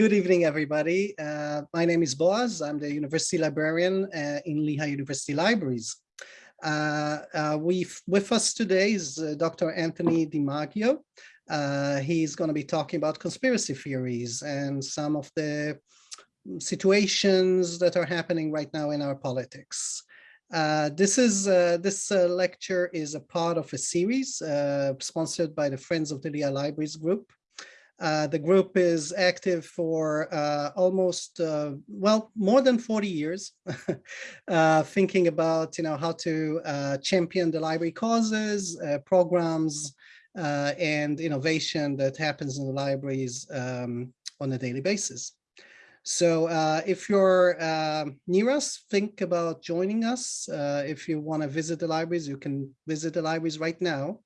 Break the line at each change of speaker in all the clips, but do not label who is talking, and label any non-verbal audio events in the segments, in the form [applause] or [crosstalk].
good evening, everybody. Uh, my name is Boaz. I'm the university librarian uh, in Lehigh University Libraries. Uh, uh we with us today is uh, Dr. Anthony DiMaggio. Uh, he's going to be talking about conspiracy theories and some of the situations that are happening right now in our politics. this is this lecture is a part of a series sponsored by the Friends of the Lehigh Libraries group. Uh, the group is active for uh, almost, uh, well, more than 40 years, [laughs] uh, thinking about, you know, how to uh, champion the library causes, programs, and innovation that happens in the libraries um, on a daily basis. So if you're near us, think about joining us. if you want to visit the libraries, you can visit the libraries right now.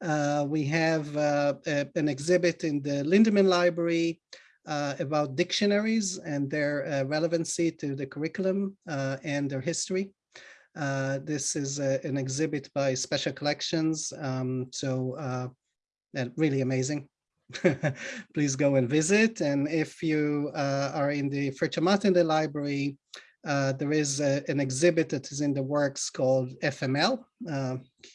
Uh, we have uh, a, an exhibit in the Linderman Library uh, about dictionaries and their uh, relevancy to the curriculum uh, and their history. Uh, this is a, an exhibit by Special Collections, um, so really amazing. [laughs] Please go and visit. And if you are in the Martindale Library, uh, there is a, an exhibit that is in the works called FML, uh, [laughs]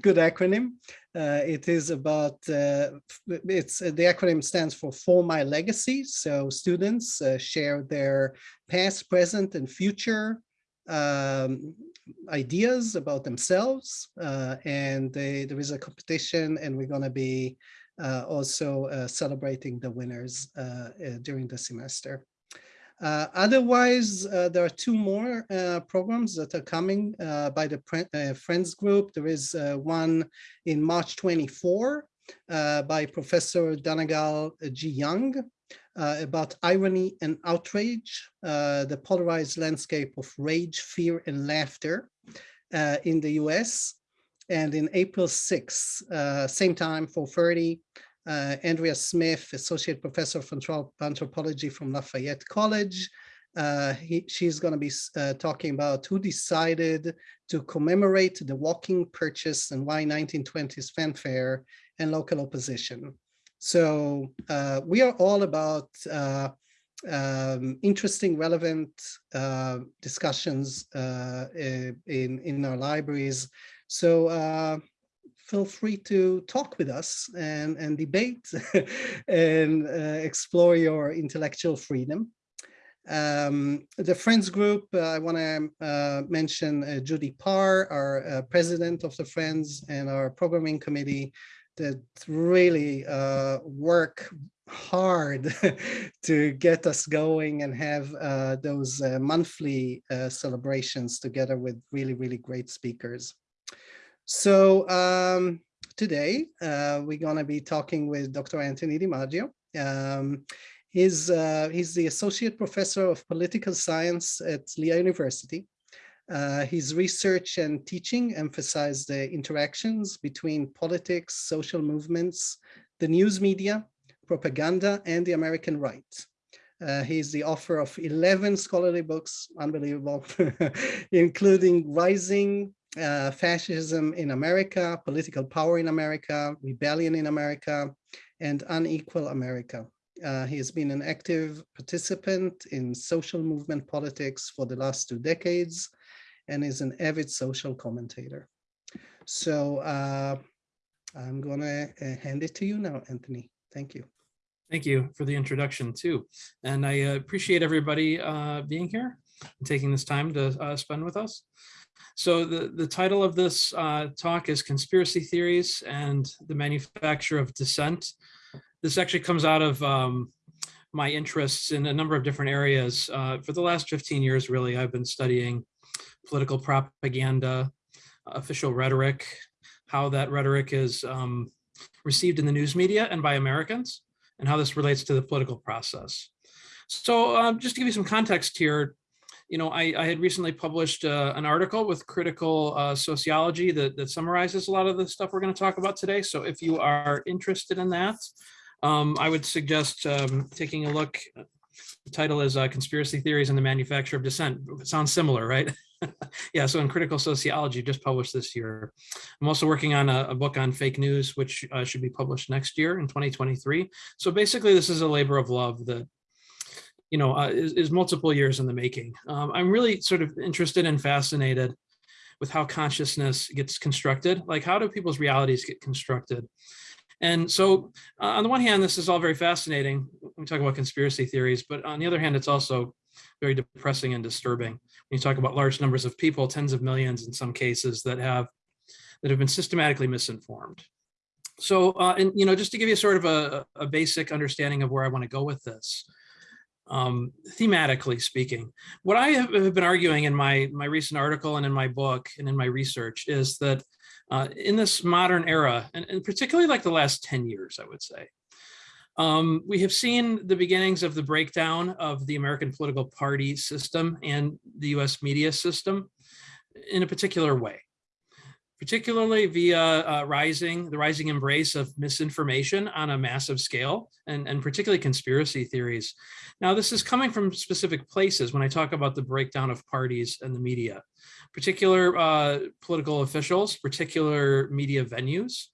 good acronym. Uh, it is about, uh, it's the acronym stands for For My Legacy. So students uh, share their past, present, and future um, ideas about themselves. and they, there is a competition and we're gonna be also celebrating the winners during the semester. Uh, otherwise, uh, there are two more uh, programs that are coming uh, by the uh, Friends Group. There is uh, one in March 24 by Professor Dannagal G. Young about irony and outrage, the polarized landscape of rage, fear, and laughter in the US. And in April 6, same time, 4.30, uh, Andrea Smith, Associate Professor of Anthropology from Lafayette College. Uh, he, she's going to be uh, talking about who decided to commemorate the walking purchase and why 1920s fanfare and local opposition. So uh, we are all about uh, um, interesting, relevant uh, discussions in, in our libraries. So feel free to talk with us and, and debate [laughs] and uh, explore your intellectual freedom. Um, the Friends Group, uh, I want to uh, mention uh, Judy Parr, our uh, president of the Friends and our programming committee that really uh, work hard [laughs] to get us going and have those monthly celebrations together with really, really great speakers. So um, today uh, we're going to be talking with Dr. Anthony DiMaggio. Um, he's, uh, he's the Associate Professor of Political Science at Lehigh University. Uh, his research and teaching emphasize the interactions between politics, social movements, the news media, propaganda, and the American right. Uh, he's the author of 11 scholarly books, unbelievable, [laughs] including Rising uh, fascism in America, political power in America, rebellion in America, and unequal America. Uh, he has been an active participant in social movement politics for the last two decades and is an avid social commentator. So uh, I'm gonna uh, hand it to you now, Anthony. Thank you.
Thank you for the introduction too. And I uh, appreciate everybody uh, being here and taking this time to spend with us. So the, the title of this uh, talk is Conspiracy Theories and the Manufacture of Dissent. This actually comes out of um, my interests in a number of different areas. Uh, for the last 15 years, really, I've been studying political propaganda, official rhetoric, how that rhetoric is um, received in the news media and by Americans, and how this relates to the political process. So um, just to give you some context here, you know, I, I had recently published uh, an article with critical uh, sociology that, that summarizes a lot of the stuff we're going to talk about today. So if you are interested in that, um, I would suggest um, taking a look The title is uh, Conspiracy Theories and the Manufacture of Dissent. It sounds similar, right? [laughs] yeah, so in Critical Sociology, just published this year. I'm also working on a, a book on fake news, which uh, should be published next year in 2023. So basically, this is a labor of love that you know, uh, is, is, multiple years in the making. Um, I'm really sort of interested and fascinated with how consciousness gets constructed. Like how do people's realities get constructed? And so uh, on the one hand, this is all very fascinating. When we talk about conspiracy theories, but on the other hand, it's also very depressing and disturbing. When you talk about large numbers of people, tens of millions in some cases that have that have been systematically misinformed. So, uh, and you know, just to give you sort of a, a basic understanding of where I want to go with this, um, thematically speaking. What I have been arguing in my, my recent article and in my book and in my research is that uh, in this modern era, and, and, particularly like the last 10 years, I would say, um, we have seen the beginnings of the breakdown of the American political party system and the US media system in a particular way particularly via uh, rising the rising embrace of misinformation on a massive scale and, and particularly conspiracy theories. Now, this is coming from specific places when I talk about the breakdown of parties and the media, particular uh, political officials, particular media venues,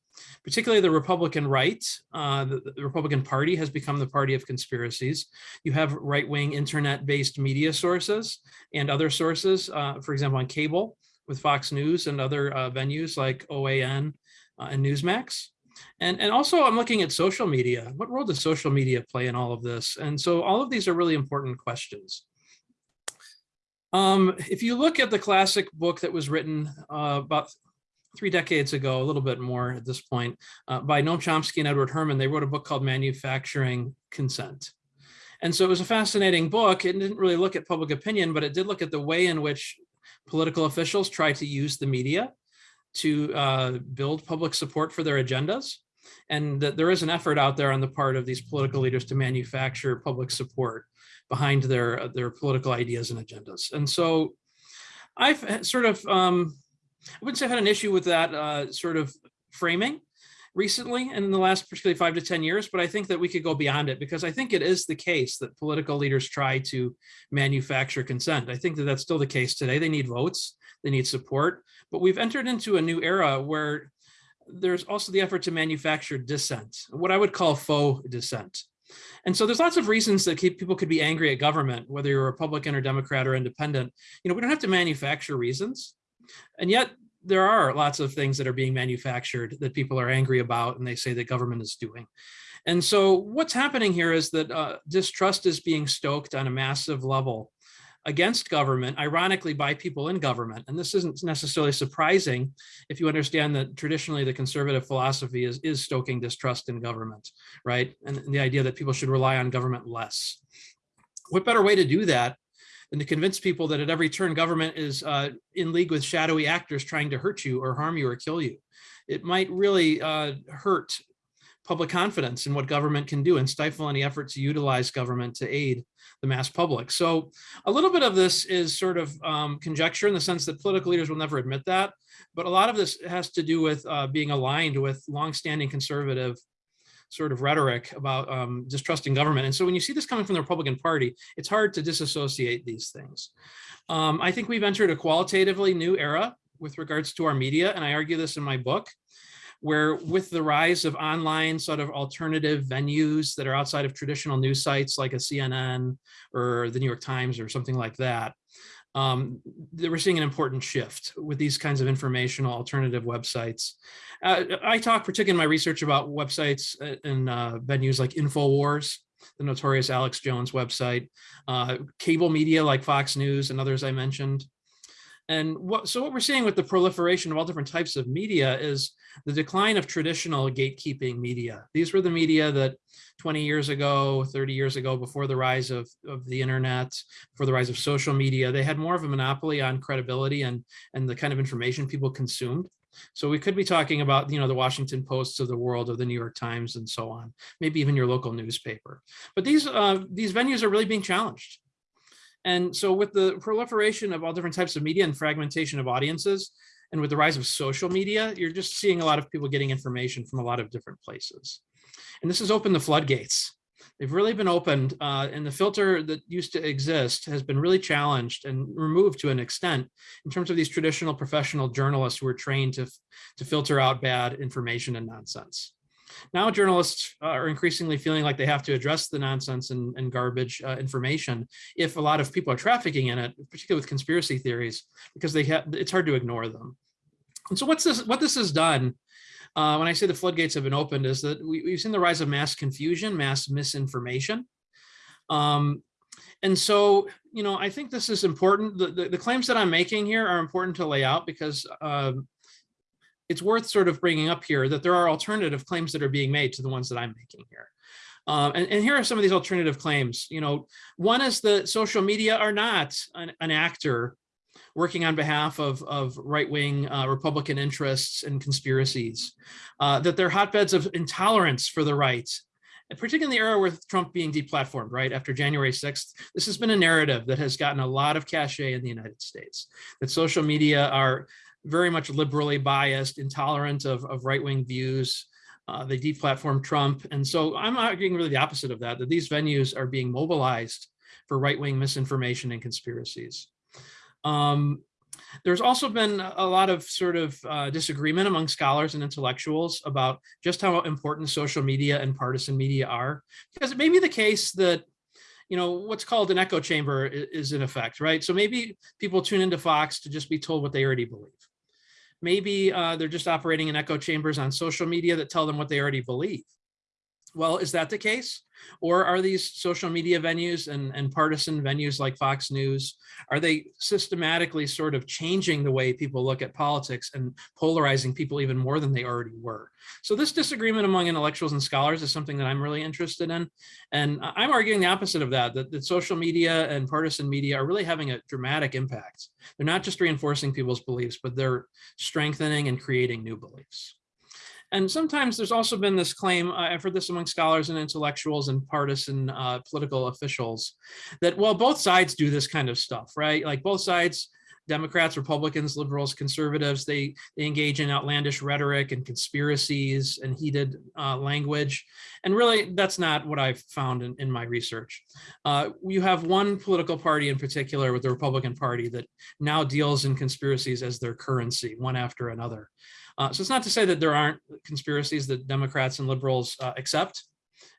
particularly the Republican right. Uh, the, the, Republican Party has become the party of conspiracies. You have right-wing internet-based media sources and other sources, uh, for example, on cable, with Fox News and other uh, venues like OAN uh, and Newsmax. And, and also I'm looking at social media. What role does social media play in all of this? And so all of these are really important questions. Um, if you look at the classic book that was written uh, about three decades ago, a little bit more at this point, uh, by Noam Chomsky and Edward Herman, they wrote a book called Manufacturing Consent. And so it was a fascinating book. It didn't really look at public opinion, but it did look at the way in which political officials try to use the media to uh, build public support for their agendas. And that there is an effort out there on the part of these political leaders to manufacture public support behind their, their political ideas and agendas. And so I've sort of, um, I wouldn't say I've had an issue with that uh, sort of framing recently and in the last particularly five to 10 years, but I think that we could go beyond it because I think it is the case that political leaders try to manufacture consent. I think that that's still the case today. They need votes, they need support, but we've entered into a new era where there's also the effort to manufacture dissent, what I would call faux dissent. And so there's lots of reasons that people could be angry at government, whether you're Republican or Democrat or independent. You know, we don't have to manufacture reasons. And yet there are lots of things that are being manufactured that people are angry about and they say that government is doing. And so what's happening here is that uh, distrust is being stoked on a massive level against government, ironically by people in government. And this isn't necessarily surprising if you understand that traditionally the conservative philosophy is, is stoking distrust in government, right? And the idea that people should rely on government less. What better way to do that and to convince people that at every turn government is uh, in league with shadowy actors trying to hurt you or harm you or kill you. It might really uh, hurt public confidence in what government can do and stifle any effort to utilize government to aid the mass public. So a little bit of this is sort of um, conjecture in the sense that political leaders will never admit that, but a lot of this has to do with uh, being aligned with longstanding conservative sort of rhetoric about um, distrusting government. And so when you see this coming from the Republican Party, it's hard to disassociate these things. Um, I think we've entered a qualitatively new era with regards to our media, and I argue this in my book, where with the rise of online sort of alternative venues that are outside of traditional news sites like a CNN or the New York Times or something like that, um, we're seeing an important shift with these kinds of informational alternative websites. Uh, I talk particularly in my research about websites and uh, venues like InfoWars, the notorious Alex Jones website, uh, cable media like Fox News and others I mentioned. And what, so what we're seeing with the proliferation of all different types of media is the decline of traditional gatekeeping media. These were the media that 20 years ago, 30 years ago, before the rise of, of the internet, before the rise of social media, they had more of a monopoly on credibility and, and the kind of information people consumed. So we could be talking about, you know, the Washington Post of the world or the New York Times and so on, maybe even your local newspaper. But these, uh, these venues are really being challenged. And so with the proliferation of all different types of media and fragmentation of audiences, and with the rise of social media, you're just seeing a lot of people getting information from a lot of different places. And this has opened the floodgates They've really been opened uh, and the filter that used to exist has been really challenged and removed to an extent in terms of these traditional professional journalists who are trained to, to filter out bad information and nonsense. Now journalists are increasingly feeling like they have to address the nonsense and, and garbage uh, information if a lot of people are trafficking in it, particularly with conspiracy theories, because they it's hard to ignore them. And so what's this what this has done uh, when I say the floodgates have been opened is that we, have seen the rise of mass confusion, mass misinformation. Um, and so, you know, I think this is important. The, the, the, claims that I'm making here are important to lay out because um, it's worth sort of bringing up here that there are alternative claims that are being made to the ones that I'm making here. Um, and, and, here are some of these alternative claims. You know, one is that social media are not an, an actor working on behalf of, of right-wing uh, Republican interests and conspiracies, uh, that they're hotbeds of intolerance for the right, particularly in the era with Trump being deplatformed, right, after January 6th, this has been a narrative that has gotten a lot of cachet in the United States, that social media are very much liberally biased, intolerant of, of right-wing views, uh, they deplatform Trump. And so I'm arguing really the opposite of that, that these venues are being mobilized for right-wing misinformation and conspiracies. Um, there's also been a lot of sort of uh, disagreement among scholars and intellectuals about just how important social media and partisan media are, because it may be the case that you know, what's called an echo chamber is in effect, right? So maybe people tune into Fox to just be told what they already believe. Maybe uh, they're just operating in echo chambers on social media that tell them what they already believe. Well, is that the case? Or are these social media venues and, and partisan venues like Fox News, are they systematically sort of changing the way people look at politics and polarizing people even more than they already were? So this disagreement among intellectuals and scholars is something that I'm really interested in. And I'm arguing the opposite of that, that, that social media and partisan media are really having a dramatic impact. They're not just reinforcing people's beliefs, but they're strengthening and creating new beliefs. And sometimes there's also been this claim, uh, I've heard this among scholars and intellectuals and partisan uh, political officials, that, well, both sides do this kind of stuff, right? Like both sides, Democrats, Republicans, liberals, conservatives, they, they engage in outlandish rhetoric and conspiracies and heated uh, language. And really, that's not what I've found in, in my research. Uh, you have one political party in particular with the Republican Party that now deals in conspiracies as their currency, one after another. Uh, so it's not to say that there aren't conspiracies that Democrats and liberals uh, accept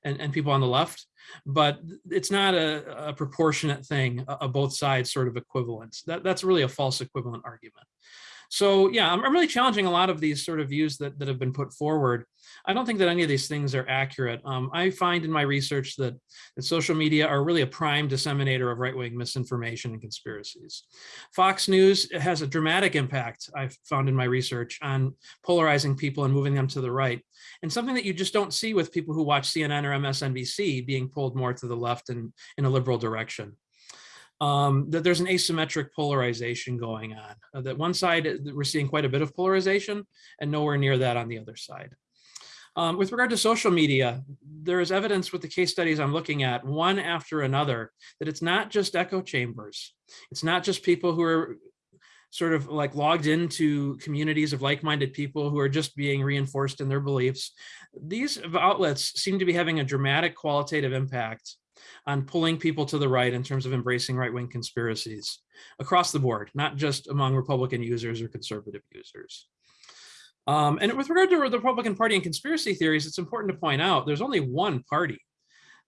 and, and people on the left, but it's not a, a proportionate thing, a, a, both sides sort of equivalence. That, that's really a false equivalent argument. So yeah, I'm, I'm really challenging a lot of these sort of views that, that have been put forward. I don't think that any of these things are accurate. Um, I find in my research that, that social media are really a prime disseminator of right-wing misinformation and conspiracies. Fox News has a dramatic impact, I've found in my research, on polarizing people and moving them to the right. And something that you just don't see with people who watch CNN or MSNBC being pulled more to the left and in a liberal direction um, that there's an asymmetric polarization going on. Uh, that one side, uh, we're seeing quite a bit of polarization and nowhere near that on the other side. Um, with regard to social media, there is evidence with the case studies I'm looking at, one after another, that it's not just echo chambers. It's not just people who are sort of like logged into communities of like-minded people who are just being reinforced in their beliefs. These outlets seem to be having a dramatic qualitative impact on pulling people to the right in terms of embracing right-wing conspiracies across the board, not just among Republican users or conservative users. Um, and with regard to the Republican Party and conspiracy theories, it's important to point out there's only one party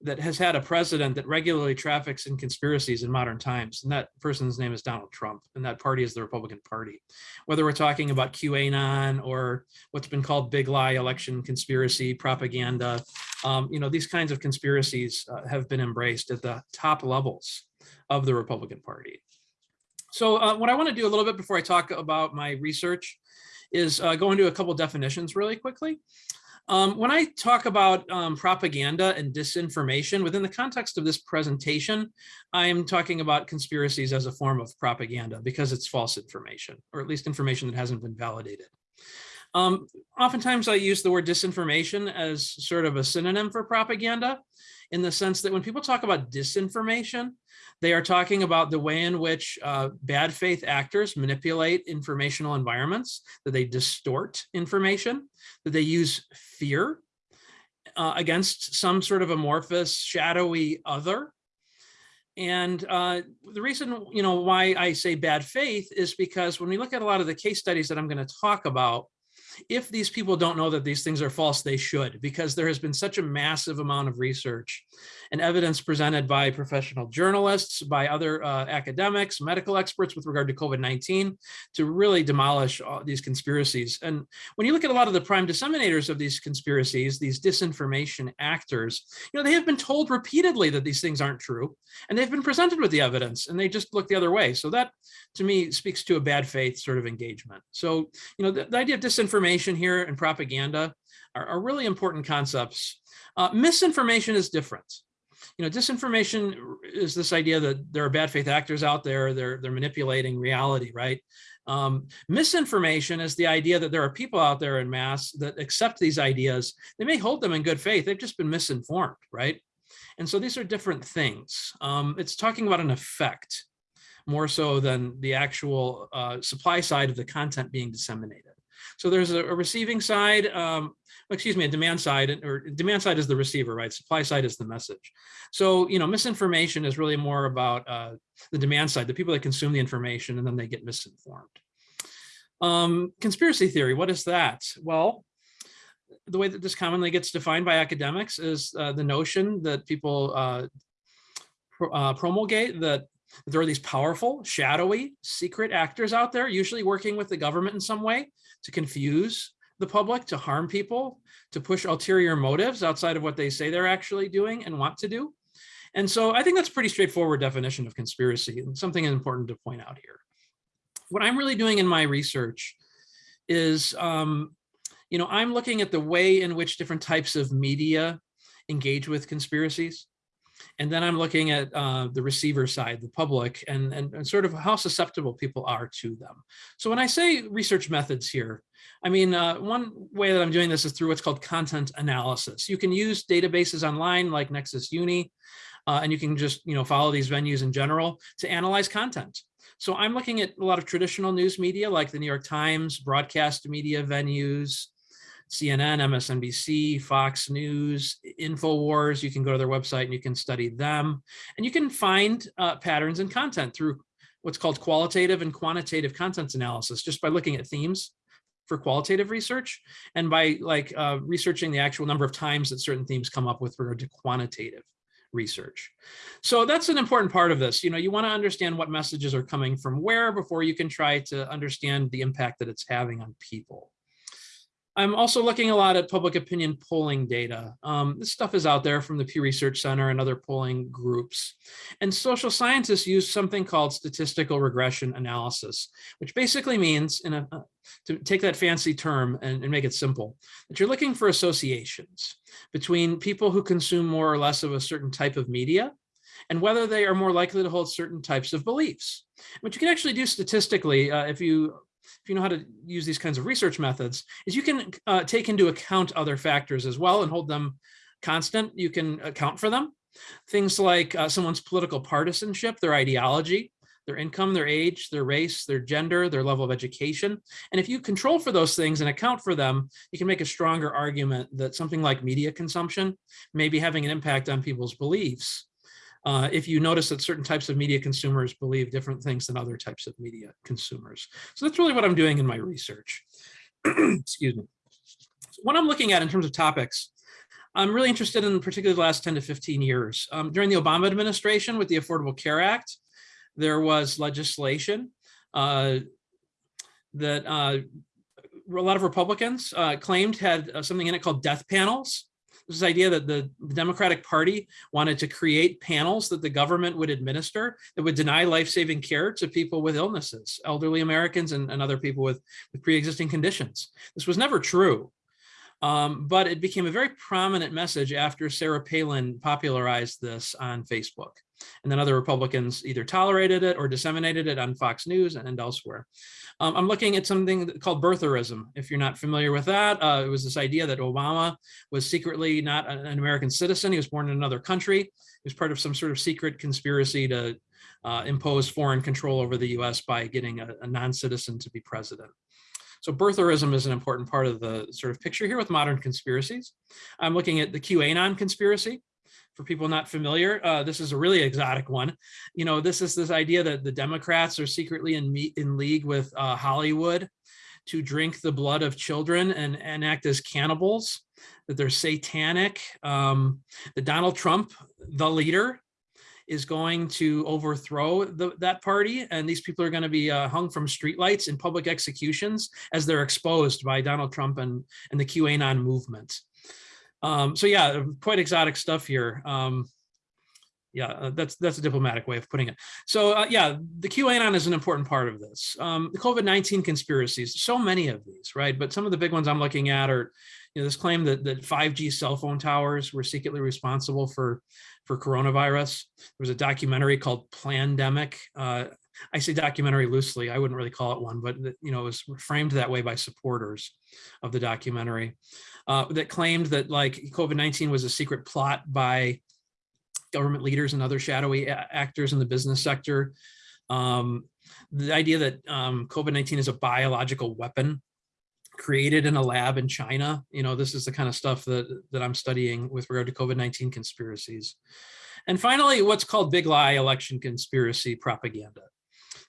that has had a president that regularly traffics in conspiracies in modern times. And that person's name is Donald Trump, and that party is the Republican Party. Whether we're talking about QAnon or what's been called big lie election conspiracy propaganda, um, you know, these kinds of conspiracies uh, have been embraced at the top levels of the Republican Party. So uh, what I want to do a little bit before I talk about my research is uh, go into a couple definitions really quickly. Um, when I talk about um, propaganda and disinformation within the context of this presentation, I'm talking about conspiracies as a form of propaganda because it's false information, or at least information that hasn't been validated. Um, oftentimes I use the word disinformation as sort of a synonym for propaganda in the sense that when people talk about disinformation, they are talking about the way in which uh, bad faith actors manipulate informational environments, that they distort information, that they use fear uh, against some sort of amorphous, shadowy other. And uh, the reason, you know, why I say bad faith is because when we look at a lot of the case studies that I'm going to talk about, if these people don't know that these things are false, they should, because there has been such a massive amount of research and evidence presented by professional journalists, by other uh, academics, medical experts with regard to COVID-19 to really demolish these conspiracies. And when you look at a lot of the prime disseminators of these conspiracies, these disinformation actors, you know, they have been told repeatedly that these things aren't true, and they've been presented with the evidence, and they just look the other way. So that, to me, speaks to a bad faith sort of engagement. So, you know, the, the idea of disinformation here and propaganda are, are really important concepts. Uh, misinformation is different you know, disinformation is this idea that there are bad faith actors out there, they're, they're manipulating reality, right? Um, misinformation is the idea that there are people out there in mass that accept these ideas. They may hold them in good faith, they've just been misinformed, right? And so these are different things. Um, it's talking about an effect more so than the actual uh, supply side of the content being disseminated. So there's a, a receiving side, um, excuse me, a demand side, or demand side is the receiver, right? Supply side is the message. So, you know, misinformation is really more about uh, the demand side, the people that consume the information and then they get misinformed. Um, conspiracy theory, what is that? Well, the way that this commonly gets defined by academics is uh, the notion that people uh, pro uh, promulgate that there are these powerful, shadowy, secret actors out there, usually working with the government in some way to confuse the public, to harm people, to push ulterior motives outside of what they say they're actually doing and want to do. And so I think that's pretty straightforward definition of conspiracy and something important to point out here. What I'm really doing in my research is, um, you know, I'm looking at the way in which different types of media engage with conspiracies. And then I'm looking at uh, the receiver side, the public, and, and, and, sort of how susceptible people are to them. So when I say research methods here, I mean, uh, one way that I'm doing this is through what's called content analysis. You can use databases online like Nexis Uni, uh, and you can just you know follow these venues in general to analyze content. So I'm looking at a lot of traditional news media like the New York Times, broadcast media venues, CNN, MSNBC, Fox News, InfoWars. You can go to their website and you can study them. And you can find uh, patterns in content through what's called qualitative and quantitative content analysis, just by looking at themes for qualitative research and by like uh, researching the actual number of times that certain themes come up with regard to quantitative research. So that's an important part of this. You know, you want to understand what messages are coming from where before you can try to understand the impact that it's having on people. I'm also looking a lot at public opinion polling data. Um, this stuff is out there from the Pew Research Center and other polling groups. And social scientists use something called statistical regression analysis, which basically means, in a, uh, to take that fancy term and, and make it simple, that you're looking for associations between people who consume more or less of a certain type of media and whether they are more likely to hold certain types of beliefs. What you can actually do statistically, uh, if you if you know how to use these kinds of research methods, is you can uh, take into account other factors as well and hold them constant. You can account for them. Things like uh, someone's political partisanship, their ideology, their income, their age, their race, their gender, their level of education. And if you control for those things and account for them, you can make a stronger argument that something like media consumption may be having an impact on people's beliefs uh, if you notice that certain types of media consumers believe different things than other types of media consumers. So that's really what I'm doing in my research. [clears throat] Excuse me. So what I'm looking at in terms of topics, I'm really interested in particularly the last 10 to 15 years. Um, during the Obama administration with the Affordable Care Act, there was legislation uh, that uh, a lot of Republicans uh, claimed had uh, something in it called death panels this idea that the Democratic Party wanted to create panels that the government would administer that would deny life-saving care to people with illnesses, elderly Americans and, and other people with, with pre-existing conditions. This was never true. Um, but it became a very prominent message after Sarah Palin popularized this on Facebook. And then other Republicans either tolerated it or disseminated it on Fox News and elsewhere. Um, I'm looking at something called birtherism. If you're not familiar with that, uh, it was this idea that Obama was secretly not an American citizen. He was born in another country. He was part of some sort of secret conspiracy to uh, impose foreign control over the US by getting a, a non-citizen to be president. So birtherism is an important part of the sort of picture here with modern conspiracies. I'm looking at the QAnon conspiracy. For people not familiar, uh, this is a really exotic one. You know, this is this idea that the Democrats are secretly in, in league with uh, Hollywood to drink the blood of children and, and act as cannibals, that they're satanic. Um, that Donald Trump, the leader, is going to overthrow the, that party and these people are going to be uh, hung from streetlights in public executions as they're exposed by Donald Trump and, and the QAnon movement. Um, so yeah, quite exotic stuff here. Um, yeah, uh, that's that's a diplomatic way of putting it. So uh, yeah, the QAnon is an important part of this. Um, the COVID-19 conspiracies, so many of these, right? But some of the big ones I'm looking at are, you know, this claim that, that 5G cell phone towers were secretly responsible for, for coronavirus. There was a documentary called Plandemic. Uh, I say documentary loosely, I wouldn't really call it one, but you know, it was framed that way by supporters of the documentary uh, that claimed that like COVID-19 was a secret plot by government leaders and other shadowy actors in the business sector. Um, the idea that um, COVID-19 is a biological weapon created in a lab in China. You know, this is the kind of stuff that, that I'm studying with regard to COVID-19 conspiracies. And finally, what's called big lie election conspiracy propaganda.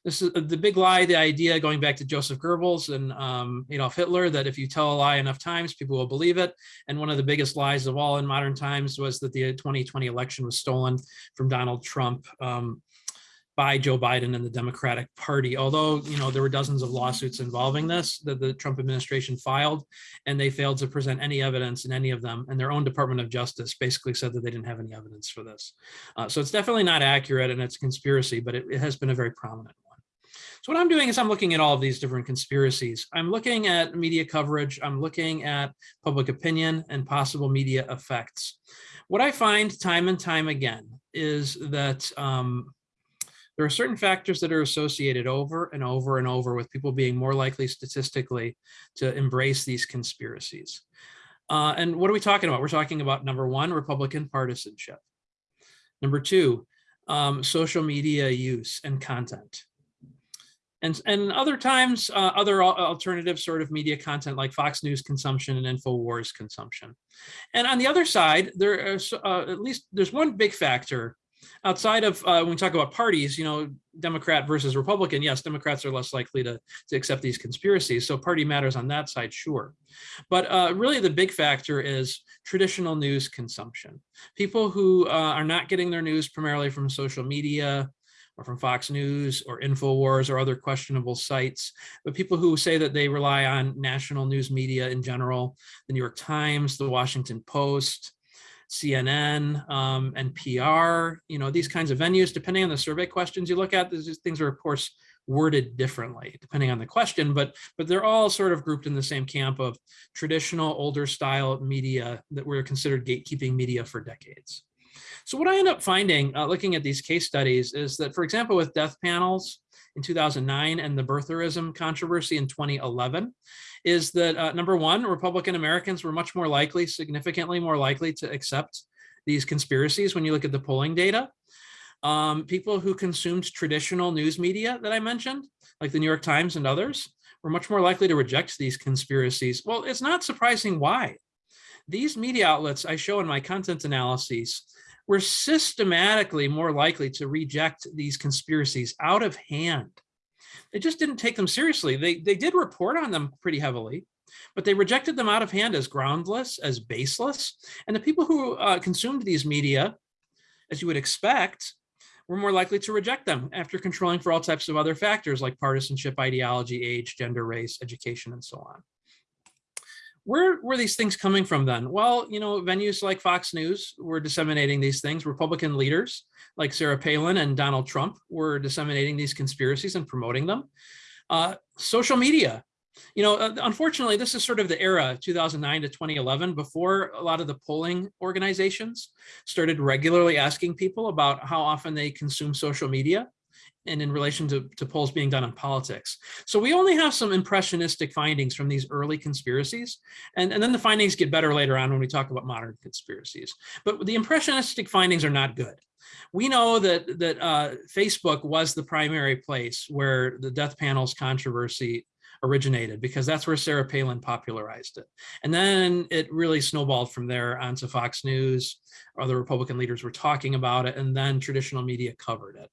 This is the big lie, the idea going back to Joseph Goebbels and um, Adolf Hitler, that if you tell a lie enough times, people will believe it. And one of the biggest lies of all in modern times was that the 2020 election was stolen from Donald Trump um, by Joe Biden and the Democratic Party. Although, you know, there were dozens of lawsuits involving this that the Trump administration filed, and they failed to present any evidence in any of them. And their own Department of Justice basically said that they didn't have any evidence for this. Uh, so it's definitely not accurate and it's a conspiracy, but it, it has been a very prominent so what I'm doing is I'm looking at all of these different conspiracies. I'm looking at media coverage. I'm looking at public opinion and possible media effects. What I find time and time again is that um, there are certain factors that are associated over and over and over with people being more likely statistically to embrace these conspiracies. Uh, and what are we talking about? We're talking about number one, Republican partisanship. Number two, um, social media use and content. And, and other times, uh, other alternative sort of media content like Fox News consumption and InfoWars consumption. And on the other side, there is uh, at least there's one big factor outside of uh, when we talk about parties, you know, Democrat versus Republican, yes, Democrats are less likely to, to accept these conspiracies. So party matters on that side, sure. But uh, really the big factor is traditional news consumption. People who uh, are not getting their news primarily from social media, or from Fox News or InfoWars or other questionable sites, but people who say that they rely on national news media in general, the New York Times, the Washington Post, CNN, um, and NPR, you know, these kinds of venues, depending on the survey questions you look at, these things are of course worded differently depending on the question, but but they're all sort of grouped in the same camp of traditional older style media that were considered gatekeeping media for decades. So what I end up finding, uh, looking at these case studies, is that, for example, with death panels in 2009 and the birtherism controversy in 2011, is that uh, number one, Republican Americans were much more likely, significantly more likely to accept these conspiracies when you look at the polling data. Um, people who consumed traditional news media that I mentioned, like the New York Times and others, were much more likely to reject these conspiracies. Well, it's not surprising why. These media outlets I show in my content analyses we're systematically more likely to reject these conspiracies out of hand. They just didn't take them seriously. They, they did report on them pretty heavily, but they rejected them out of hand as groundless, as baseless. And the people who uh, consumed these media, as you would expect, were more likely to reject them after controlling for all types of other factors like partisanship, ideology, age, gender, race, education, and so on where were these things coming from then? Well, you know, venues like Fox News were disseminating these things. Republican leaders like Sarah Palin and Donald Trump were disseminating these conspiracies and promoting them. Uh, social media, you know, uh, unfortunately, this is sort of the era 2009 to 2011 before a lot of the polling organizations started regularly asking people about how often they consume social media and in relation to, to polls being done on politics. So we only have some impressionistic findings from these early conspiracies, and, and then the findings get better later on when we talk about modern conspiracies. But the impressionistic findings are not good. We know that, that uh, Facebook was the primary place where the death panels controversy originated because that's where Sarah Palin popularized it. And then it really snowballed from there onto Fox News. Other Republican leaders were talking about it and then traditional media covered it.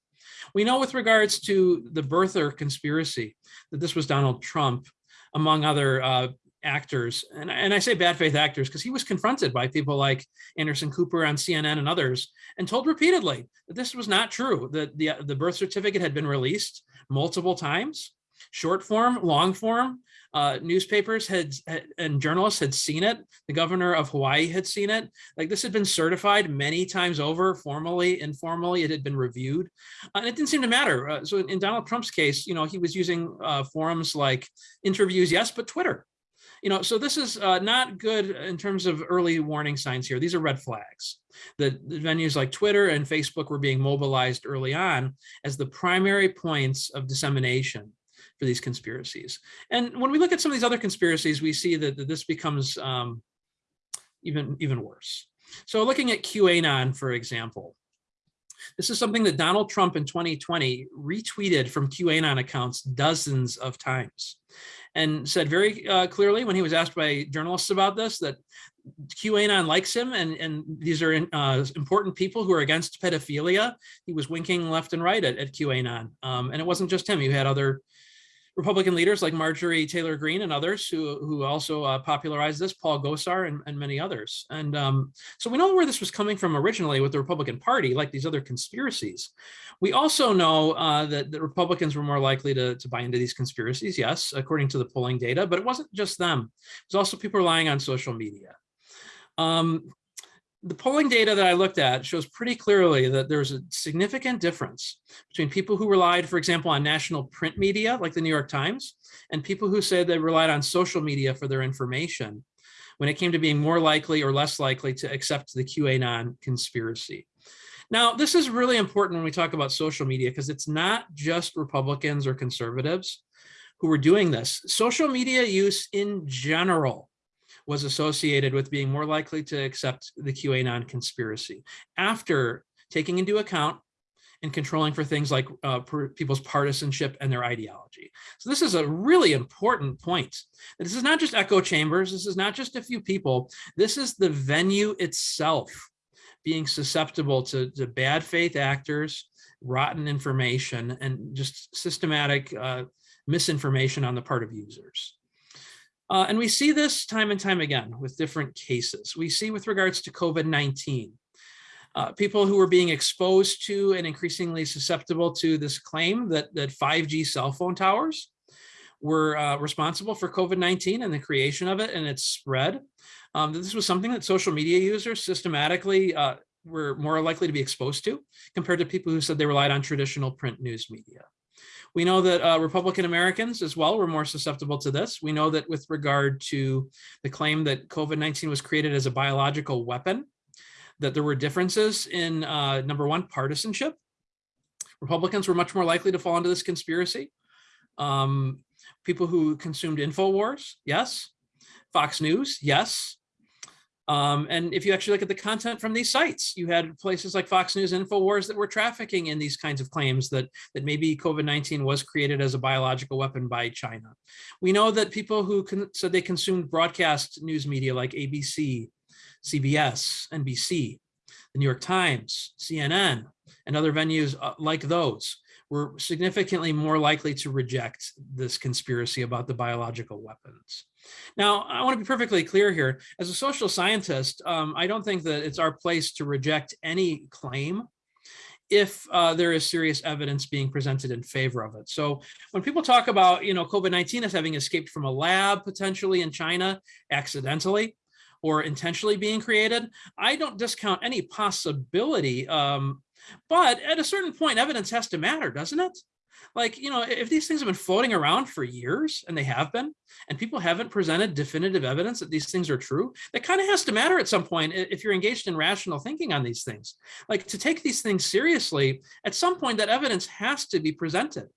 We know with regards to the birther conspiracy that this was Donald Trump, among other uh, actors, and, and I say bad faith actors because he was confronted by people like Anderson Cooper on CNN and others and told repeatedly that this was not true, that the, the birth certificate had been released multiple times, short form, long form, uh, newspapers had, had, and journalists had seen it. The governor of Hawaii had seen it. Like this had been certified many times over, formally, informally. It had been reviewed, uh, and it didn't seem to matter. Uh, so in, Donald Trump's case, you know, he was using uh, forums like interviews, yes, but Twitter. You know, so this is uh, not good in terms of early warning signs here. These are red flags. The, the venues like Twitter and Facebook were being mobilized early on as the primary points of dissemination for these conspiracies. And when we look at some of these other conspiracies, we see that, that this becomes um, even, even worse. So looking at QAnon, for example, this is something that Donald Trump in 2020 retweeted from QAnon accounts dozens of times and said very uh, clearly when he was asked by journalists about this that QAnon likes him and, and these are uh, important people who are against pedophilia. He was winking left and right at, at QAnon. Um, and it wasn't just him, you had other Republican leaders like Marjorie Taylor Greene and others who, who also uh, popularized this, Paul Gosar and, and many others. And um, so we know where this was coming from originally with the Republican Party, like these other conspiracies. We also know uh, that the Republicans were more likely to, to buy into these conspiracies, yes, according to the polling data, but it wasn't just them. It was also people relying on social media. Um, the polling data that I looked at shows pretty clearly that there's a significant difference between people who relied, for example, on national print media, like the New York Times, and people who said they relied on social media for their information when it came to being more likely or less likely to accept the QAnon conspiracy. Now, this is really important when we talk about social media because it's not just Republicans or conservatives who are doing this. Social media use in general was associated with being more likely to accept the QAnon conspiracy after taking into account and controlling for things like uh, people's partisanship and their ideology. So this is a really important point. This is not just echo chambers. This is not just a few people. This is the venue itself being susceptible to, to bad faith actors, rotten information, and just systematic uh, misinformation on the part of users. Uh, and we see this time and time again with different cases. We see with regards to COVID-19, uh, people who are being exposed to and increasingly susceptible to this claim that, that 5G cell phone towers were uh, responsible for COVID-19 and the creation of it and its spread. Um, this was something that social media users systematically uh, were more likely to be exposed to compared to people who said they relied on traditional print news media. We know that uh, Republican Americans as well were more susceptible to this. We know that with regard to the claim that COVID-19 was created as a biological weapon, that there were differences in uh, number one, partisanship. Republicans were much more likely to fall into this conspiracy. Um, people who consumed InfoWars, yes. Fox News, yes. Um, and if you actually look at the content from these sites, you had places like Fox News, InfoWars that were trafficking in these kinds of claims that, that maybe COVID-19 was created as a biological weapon by China. We know that people who said they consumed broadcast news media like ABC, CBS, NBC, the New York Times, CNN, and other venues uh, like those were significantly more likely to reject this conspiracy about the biological weapons. Now, I want to be perfectly clear here. As a social scientist, um, I don't think that it's our place to reject any claim if uh, there is serious evidence being presented in favor of it. So when people talk about, you know, COVID-19 as having escaped from a lab potentially in China accidentally or intentionally being created, I don't discount any possibility. Um, but at a certain point, evidence has to matter, doesn't it? like, you know, if these things have been floating around for years and they have been, and people haven't presented definitive evidence that these things are true, that kind of has to matter at some point if you're engaged in rational thinking on these things. Like to take these things seriously, at some point that evidence has to be presented.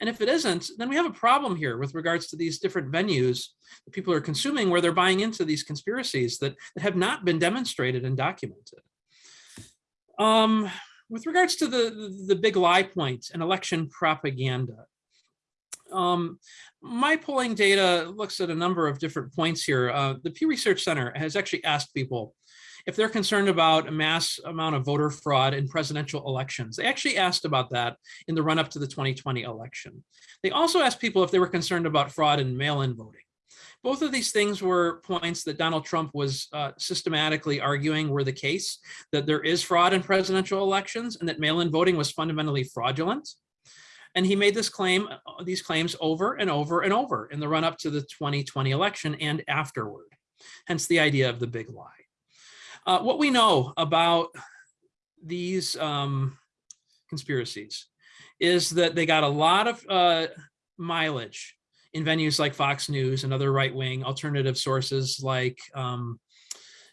And if it isn't, then we have a problem here with regards to these different venues that people are consuming where they're buying into these conspiracies that, that have not been demonstrated and documented. Um, with regards to the, the, big lie points point and election propaganda, Um, my polling data looks at a number of different points here. Uh, the Pew Research Center has actually asked people if they're concerned about a mass amount of voter fraud in presidential elections. They actually asked about that in the run up to the 2020 election. They also asked people if they were concerned about fraud in mail-in voting. Both of these things were points that Donald Trump was uh, systematically arguing were the case, that there is fraud in presidential elections and that mail-in voting was fundamentally fraudulent. And he made this claim, uh, these claims over and over and over in the run up to the 2020 election and afterward, hence the idea of the big lie. Uh, what we know about these um, conspiracies is that they got a lot of uh, mileage in venues like Fox News and other right-wing alternative sources like um,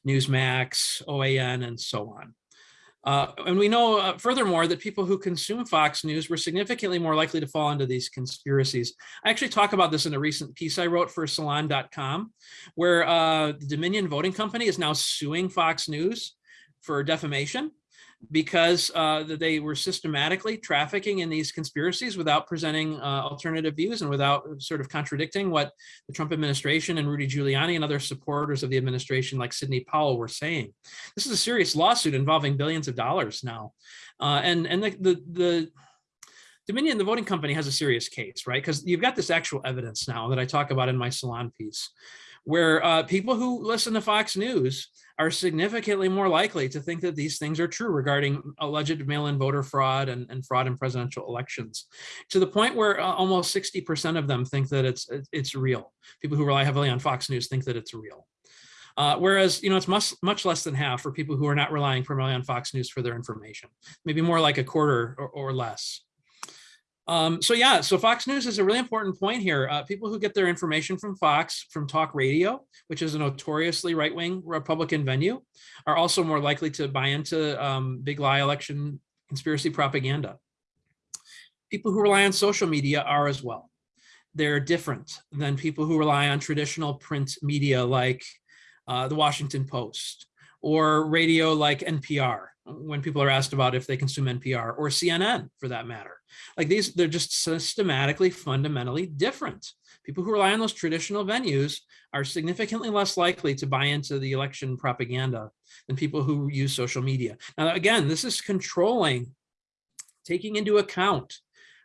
Newsmax, OAN, and so on. Uh, and we know, uh, furthermore, that people who consume Fox News were significantly more likely to fall into these conspiracies. I actually talk about this in a recent piece I wrote for Salon.com, where uh, the Dominion Voting Company is now suing Fox News for defamation because uh, they were systematically trafficking in these conspiracies without presenting uh, alternative views and without sort of contradicting what the Trump administration and Rudy Giuliani and other supporters of the administration like Sidney Powell were saying. This is a serious lawsuit involving billions of dollars now. Uh, and and the, the, the Dominion, the voting company has a serious case, right? Because you've got this actual evidence now that I talk about in my salon piece, where uh, people who listen to Fox News are significantly more likely to think that these things are true regarding alleged mail-in voter fraud and, and, fraud in presidential elections, to the point where uh, almost 60% of them think that it's it's real. People who rely heavily on Fox News think that it's real. Uh, whereas, you know, it's much, much less than half for people who are not relying primarily on Fox News for their information, maybe more like a quarter or, or less. Um, so yeah, so Fox News is a really important point here. Uh, people who get their information from Fox, from talk radio, which is a notoriously right-wing Republican venue, are also more likely to buy into um, big lie election conspiracy propaganda. People who rely on social media are as well. They're different than people who rely on traditional print media like uh, the Washington Post or radio like NPR when people are asked about if they consume NPR or CNN for that matter. Like these, they're just systematically, fundamentally different. People who rely on those traditional venues are significantly less likely to buy into the election propaganda than people who use social media. Now, again, this is controlling, taking into account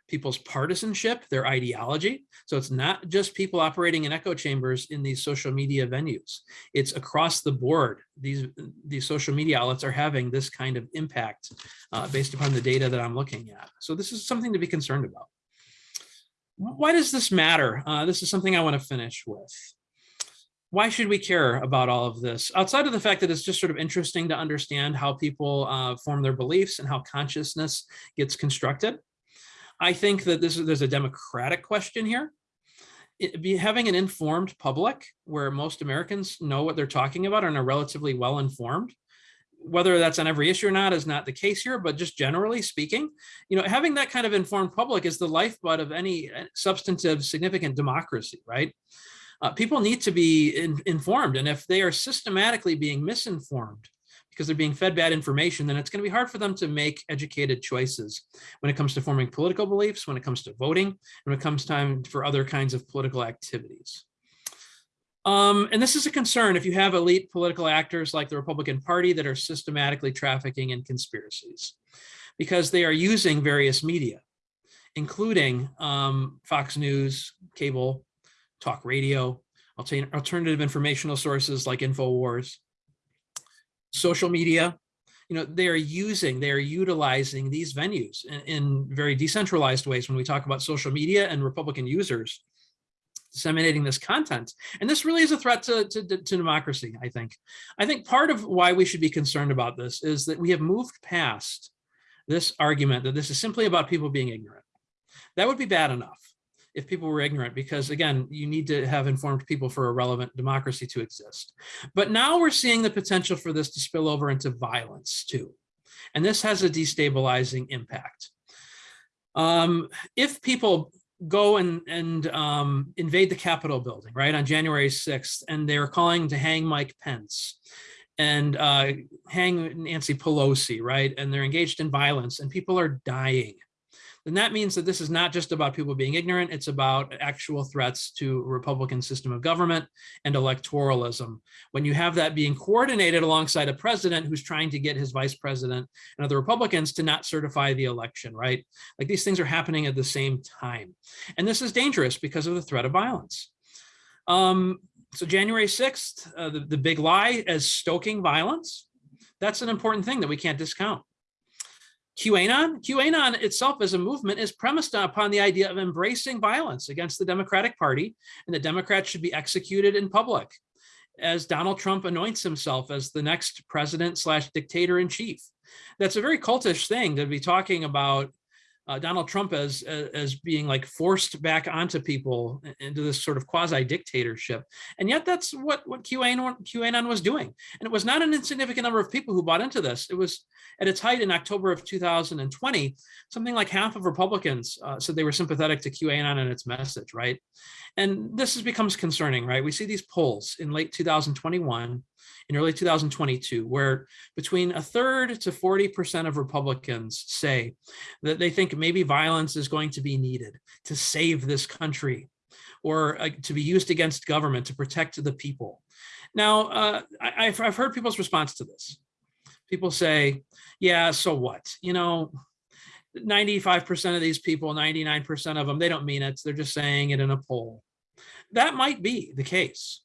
people's partisanship, their ideology. So it's not just people operating in echo chambers in these social media venues. It's across the board. These, these social media outlets are having this kind of impact uh, based upon the data that I'm looking at. So this is something to be concerned about. Why does this matter? Uh, this is something I want to finish with. Why should we care about all of this? Outside of the fact that it's just sort of interesting to understand how people uh, form their beliefs and how consciousness gets constructed. I think that this is there's a democratic question here. It, be having an informed public where most Americans know what they're talking about and are relatively well informed, whether that's on every issue or not is not the case here, but just generally speaking, you know, having that kind of informed public is the lifeblood of any uh, substantive significant democracy, right? Uh, people need to be in, informed. And if they are systematically being misinformed, because they're being fed bad information, then it's going to be hard for them to make educated choices when it comes to forming political beliefs, when it comes to voting, and when it comes time for other kinds of political activities. Um, and this is a concern if you have elite political actors like the Republican Party that are systematically trafficking in conspiracies, because they are using various media, including um, Fox News, cable, talk radio, alternative informational sources like InfoWars, social media, you know, they are using, they are utilizing these venues in, in, very decentralized ways when we talk about social media and Republican users disseminating this content. And this really is a threat to, to, to democracy, I think. I think part of why we should be concerned about this is that we have moved past this argument that this is simply about people being ignorant. That would be bad enough if people were ignorant, because again, you need to have informed people for a relevant democracy to exist. But now we're seeing the potential for this to spill over into violence too. And this has a destabilizing impact. Um, if people go and, and um, invade the Capitol building, right, on January 6th, and they're calling to hang Mike Pence and uh, hang Nancy Pelosi, right, and they're engaged in violence and people are dying then that means that this is not just about people being ignorant, it's about actual threats to Republican system of government and electoralism. When you have that being coordinated alongside a president who's trying to get his vice president and other Republicans to not certify the election, right? Like these things are happening at the same time. And this is dangerous because of the threat of violence. Um, so January 6th, uh, the, the big lie as stoking violence, that's an important thing that we can't discount. QAnon, QAnon itself as a movement is premised upon the idea of embracing violence against the Democratic Party and the Democrats should be executed in public as Donald Trump anoints himself as the next president slash dictator in chief. That's a very cultish thing to be talking about uh, Donald Trump as as being like forced back onto people into this sort of quasi dictatorship, and yet that's what what QAnon QAnon was doing, and it was not an insignificant number of people who bought into this. It was at its height in October of 2020, something like half of Republicans uh, said they were sympathetic to QAnon and its message, right? And this has becomes concerning, right? We see these polls in late 2021 in early 2022, where between a third to 40% of Republicans say that they think maybe violence is going to be needed to save this country or uh, to be used against government to protect the people. Now, uh, I, have I've heard people's response to this. People say, yeah, so what? You know, 95% of these people, 99% of them, they don't mean it. They're just saying it in a poll. That might be the case.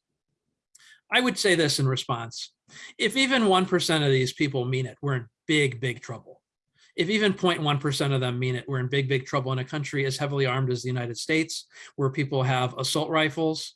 I would say this in response. If even 1% of these people mean it, we're in big, big trouble. If even 0.1% of them mean it, we're in big, big trouble in a country as heavily armed as the United States, where people have assault rifles,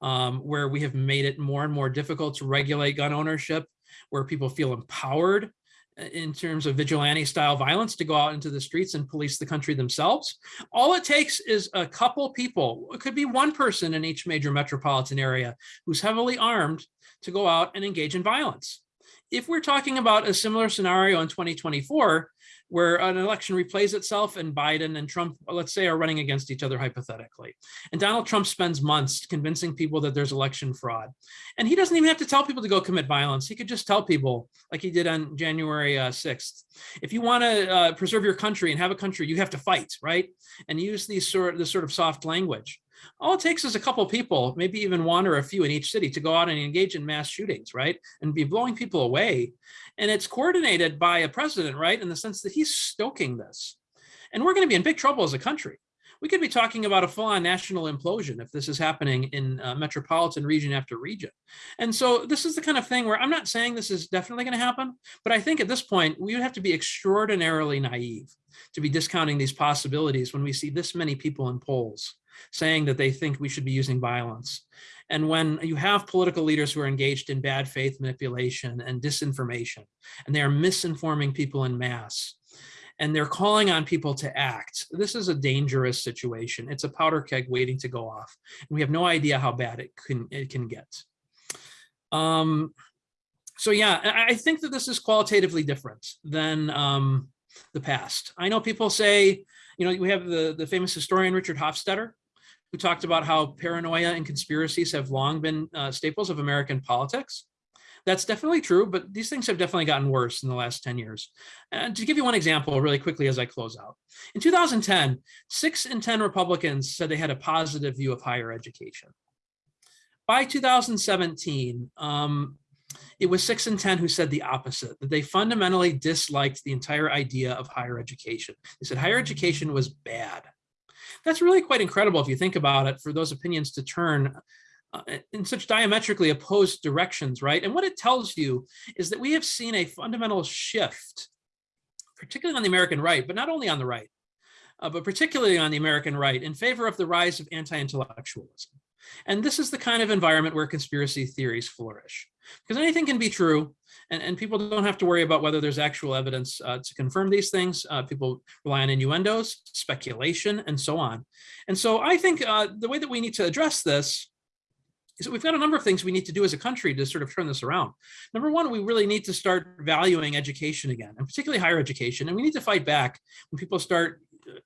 um, where we have made it more and more difficult to regulate gun ownership, where people feel empowered in terms of vigilante style violence to go out into the streets and police the country themselves. All it takes is a couple people, it could be one person in each major metropolitan area who's heavily armed to go out and engage in violence. If we're talking about a similar scenario in 2024, where an election replays itself and Biden and Trump, let's say, are running against each other hypothetically. And Donald Trump spends months convincing people that there's election fraud. And he doesn't even have to tell people to go commit violence. He could just tell people, like he did on January uh, 6th, if you want to uh, preserve your country and have a country, you have to fight, right? And use these sort, this sort of soft language. All it takes is a couple people, maybe even one or a few in each city to go out and engage in mass shootings, right? And be blowing people away. And it's coordinated by a president, right? In the sense that he's stoking this. And we're going to be in big trouble as a country. We could be talking about a full-on national implosion if this is happening in uh, metropolitan region after region. And so this is the kind of thing where I'm not saying this is definitely going to happen, but I think at this point we would have to be extraordinarily naive to be discounting these possibilities when we see this many people in polls saying that they think we should be using violence. And when you have political leaders who are engaged in bad faith manipulation and disinformation, and they are misinforming people in mass, and they're calling on people to act. This is a dangerous situation. It's a powder keg waiting to go off. And we have no idea how bad it can, it can get. Um, so yeah, I think that this is qualitatively different than um, the past. I know people say, you know, we have the, the famous historian Richard Hofstadter, who talked about how paranoia and conspiracies have long been uh, staples of American politics. That's definitely true, but these things have definitely gotten worse in the last 10 years. And to give you one example really quickly as I close out. In 2010, six in 10 Republicans said they had a positive view of higher education. By 2017, um, it was six in 10 who said the opposite, that they fundamentally disliked the entire idea of higher education. They said higher education was bad. That's really quite incredible if you think about it for those opinions to turn uh, in such diametrically opposed directions, right? And what it tells you is that we have seen a fundamental shift, particularly on the American right, but not only on the right, uh, but particularly on the American right in favor of the rise of anti-intellectualism. And this is the kind of environment where conspiracy theories flourish. Because anything can be true, and, and people don't have to worry about whether there's actual evidence uh, to confirm these things. Uh, people rely on innuendos, speculation, and so on. And so I think uh, the way that we need to address this is that we've got a number of things we need to do as a country to sort of turn this around. Number one, we really need to start valuing education again, and particularly higher education. And we need to fight back when people start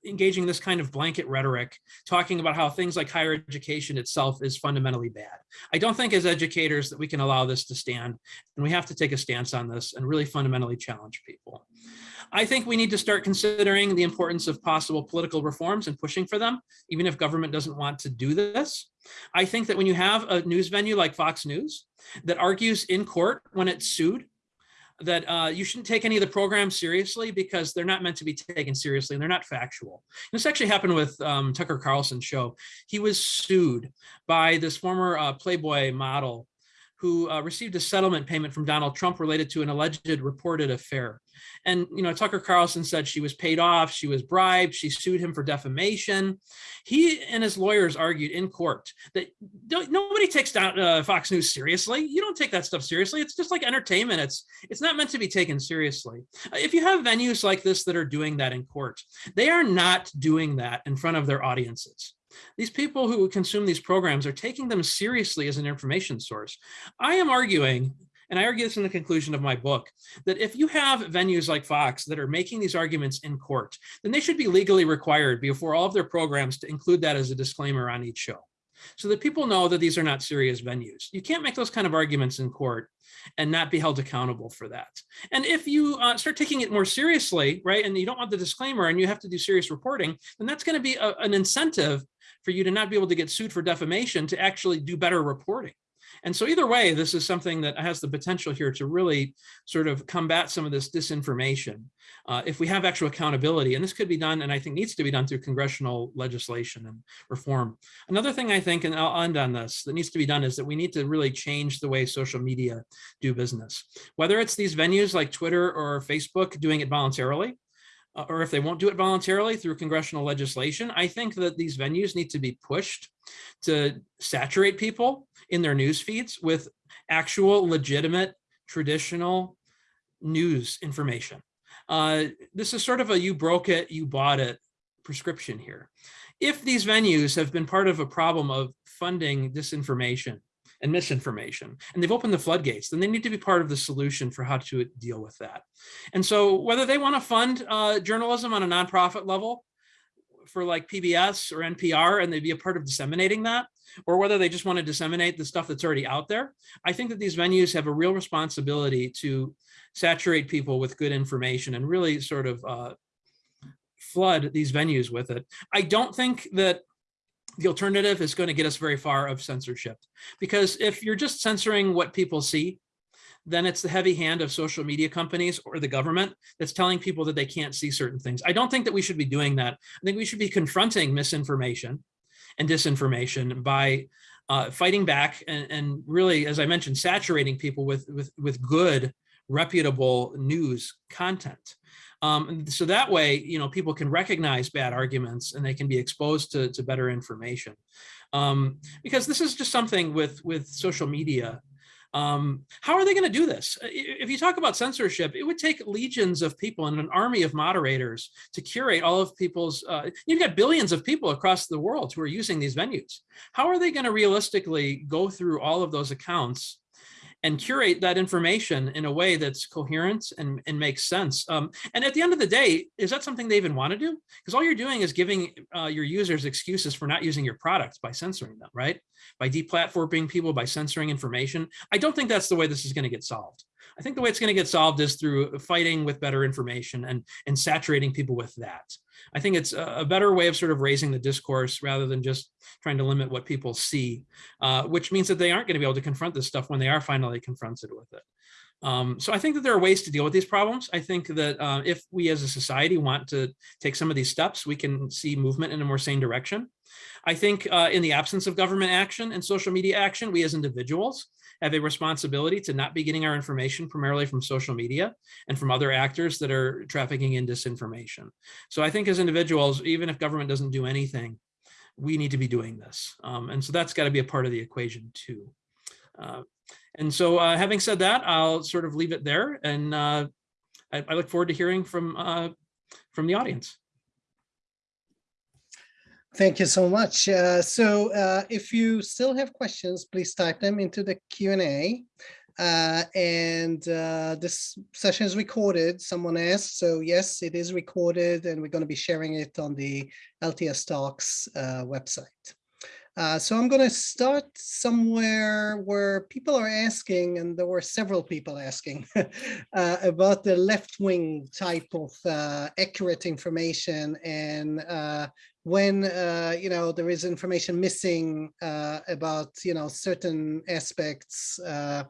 engaging this kind of blanket rhetoric, talking about how things like higher education itself is fundamentally bad. I don't think as educators that we can allow this to stand, and we have to take a stance on this and really fundamentally challenge people. I think we need to start considering the importance of possible political reforms and pushing for them, even if government doesn't want to do this. I think that when you have a news venue like Fox News that argues in court when it's sued that uh, you shouldn't take any of the programs seriously because they're not meant to be taken seriously and they're not factual. This actually happened with um, Tucker Carlson's show. He was sued by this former uh, Playboy model who uh, received a settlement payment from Donald Trump related to an alleged reported affair. And, you know, Tucker Carlson said she was paid off, she was bribed, she sued him for defamation. He and his lawyers argued in court that nobody takes down uh, Fox News seriously. You don't take that stuff seriously. It's just like entertainment. It's, it's not meant to be taken seriously. If you have venues like this that are doing that in court, they are not doing that in front of their audiences. These people who consume these programs are taking them seriously as an information source. I am arguing, and I argue this in the conclusion of my book, that if you have venues like Fox that are making these arguments in court, then they should be legally required before all of their programs to include that as a disclaimer on each show so that people know that these are not serious venues. You can't make those kind of arguments in court and not be held accountable for that. And if you uh, start taking it more seriously, right, and you don't want the disclaimer and you have to do serious reporting, then that's going to be a, an incentive for you to not be able to get sued for defamation to actually do better reporting. And so either way, this is something that has the potential here to really sort of combat some of this disinformation uh, if we have actual accountability. And this could be done, and I think needs to be done through congressional legislation and reform. Another thing I think, and I'll end on this, that needs to be done is that we need to really change the way social media do business. Whether it's these venues like Twitter or Facebook doing it voluntarily, or if they won't do it voluntarily through congressional legislation, I think that these venues need to be pushed to saturate people in their news feeds with actual legitimate traditional news information. Uh, this is sort of a you broke it, you bought it prescription here. If these venues have been part of a problem of funding disinformation and misinformation, and they've opened the floodgates, then they need to be part of the solution for how to deal with that. And so whether they want to fund uh, journalism on a nonprofit level for like PBS or NPR and they'd be a part of disseminating that, or whether they just want to disseminate the stuff that's already out there, I think that these venues have a real responsibility to saturate people with good information and really sort of uh, flood these venues with it. I don't think that the alternative is going to get us very far of censorship. Because if you're just censoring what people see, then it's the heavy hand of social media companies or the government that's telling people that they can't see certain things. I don't think that we should be doing that. I think we should be confronting misinformation and disinformation by uh, fighting back and, and, really, as I mentioned, saturating people with, with, with good, reputable news content. Um, so that way, you know, people can recognize bad arguments and they can be exposed to, to better information. Um, because this is just something with, with social media. Um, how are they going to do this? If you talk about censorship, it would take legions of people and an army of moderators to curate all of people's, uh, you've got billions of people across the world who are using these venues. How are they going to realistically go through all of those accounts and curate that information in a way that's coherent and, and makes sense. Um, and at the end of the day, is that something they even want to do? Because all you're doing is giving uh, your users excuses for not using your products by censoring them, right? By deplatforming people, by censoring information. I don't think that's the way this is going to get solved. I think the way it's going to get solved is through fighting with better information and, and saturating people with that. I think it's a better way of sort of raising the discourse rather than just trying to limit what people see, uh, which means that they aren't going to be able to confront this stuff when they are finally confronted with it. Um, so I think that there are ways to deal with these problems. I think that uh, if we as a society want to take some of these steps, we can see movement in a more sane direction. I think uh, in the absence of government action and social media action, we as individuals have a responsibility to not be getting our information primarily from social media and from other actors that are trafficking in disinformation. So I think as individuals, even if government doesn't do anything, we need to be doing this. Um, and so that's got to be a part of the equation too. Uh, and so uh, having said that, I'll sort of leave it there. And uh, I, I, look forward to hearing from, uh, from the audience.
Thank you so much. Uh, so uh, if you still have questions, please type them into the Q&A. Uh, and uh, this session is recorded, someone asked. So yes, it is recorded and we're going to be sharing it on the LTS Talks uh, website. Uh, so I'm going to start somewhere where people are asking, and there were several people asking [laughs] uh, about the left-wing type of uh, accurate information and uh, when uh, you know there is information missing uh, about you know certain aspects uh,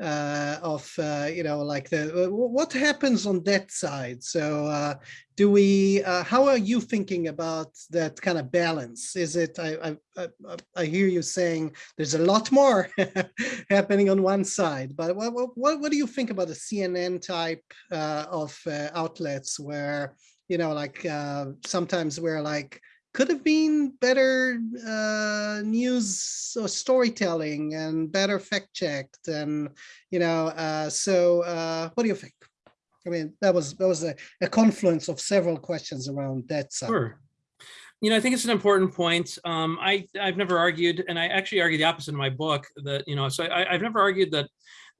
uh of uh, you know like the uh, what happens on that side? So do we how are you thinking about that kind of balance? Is it I, I I hear you saying there's a lot more [laughs] happening on one side but what, what what do you think about the CNN type of outlets where you know like sometimes we're like could have been better uh, news or storytelling and better fact checked and you know uh, so uh, what do you think? I mean that was that was a, a confluence of several questions around that side.
sure. You know i think it's an important point. Um, i i've never argued and i actually argue the opposite in my book that you know so I, i've never argued that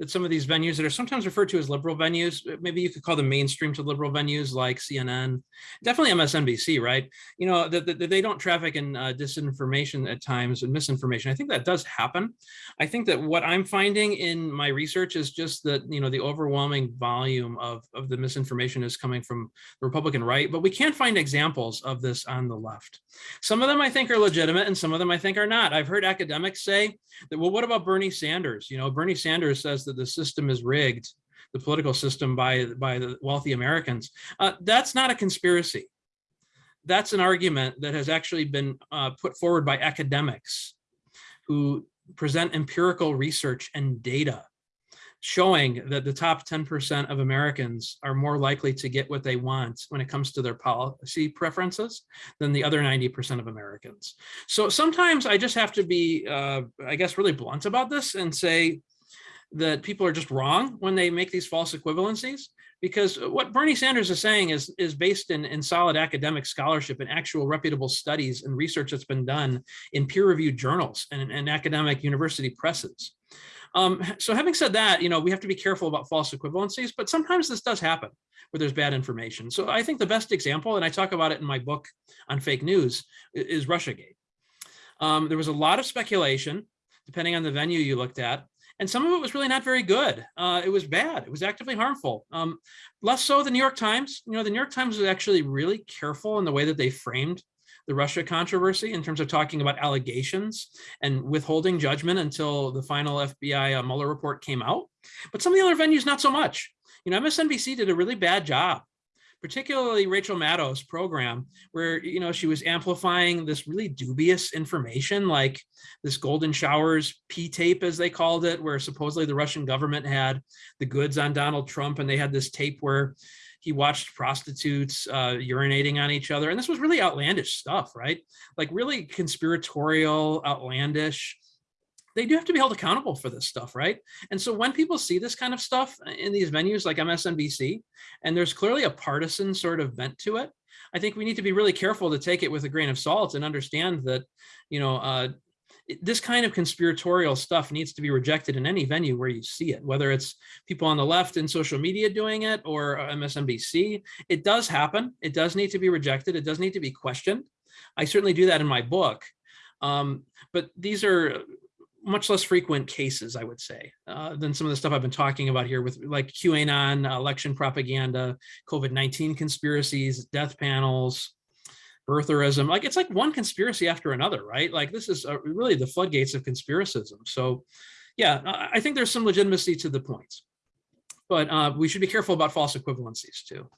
that some of these venues that are sometimes referred to as liberal venues, maybe you could call them mainstream to liberal venues like CNN, definitely MSNBC, right? You know, that the, they don't traffic in uh, disinformation at times and misinformation. I think that does happen. I think that what I'm finding in my research is just that, you know, the overwhelming volume of, of the misinformation is coming from the Republican right, but we can't find examples of this on the left. Some of them I think are legitimate and some of them I think are not. I've heard academics say that, well, what about Bernie Sanders? You know, Bernie Sanders says that that the system is rigged, the political system by, by the wealthy Americans. Uh, that's not a conspiracy. That's an argument that has actually been uh, put forward by academics who present empirical research and data showing that the top 10% of Americans are more likely to get what they want when it comes to their policy preferences than the other 90% of Americans. So sometimes I just have to be, uh, I guess, really blunt about this and say, that people are just wrong when they make these false equivalencies because what Bernie Sanders is saying is, is based in, in solid academic scholarship and actual reputable studies and research that's been done in peer-reviewed journals and, and academic university presses. Um, so having said that, you know, we have to be careful about false equivalencies, but sometimes this does happen where there's bad information. So I think the best example, and I talk about it in my book on fake news, is Russiagate. Um, there was a lot of speculation, depending on the venue you looked at, and some of it was really not very good. Uh, it was bad. It was actively harmful. Um, less so the New York Times. You know, the New York Times was actually really careful in the way that they framed the Russia controversy in terms of talking about allegations and withholding judgment until the final FBI uh, Mueller report came out. But some of the other venues, not so much. You know, MSNBC did a really bad job particularly Rachel Maddow's program, where you know she was amplifying this really dubious information, like this golden showers P tape, as they called it, where supposedly the Russian government had the goods on Donald Trump, and they had this tape where he watched prostitutes uh, urinating on each other, and this was really outlandish stuff, right? Like really conspiratorial, outlandish they do have to be held accountable for this stuff, right? And so when people see this kind of stuff in these venues like MSNBC, and there's clearly a partisan sort of bent to it, I think we need to be really careful to take it with a grain of salt and understand that, you know, uh, this kind of conspiratorial stuff needs to be rejected in any venue where you see it, whether it's people on the left in social media doing it or MSNBC. It does happen. It does need to be rejected. It does need to be questioned. I certainly do that in my book. Um, but these are much less frequent cases, I would say, uh, than some of the stuff I've been talking about here with like QAnon, election propaganda, COVID-19 conspiracies, death panels, birtherism. Like it's like one conspiracy after another, right? Like this is uh, really the floodgates of conspiracism. So yeah, I think there's some legitimacy to the points, but uh, we should be careful about false equivalencies too.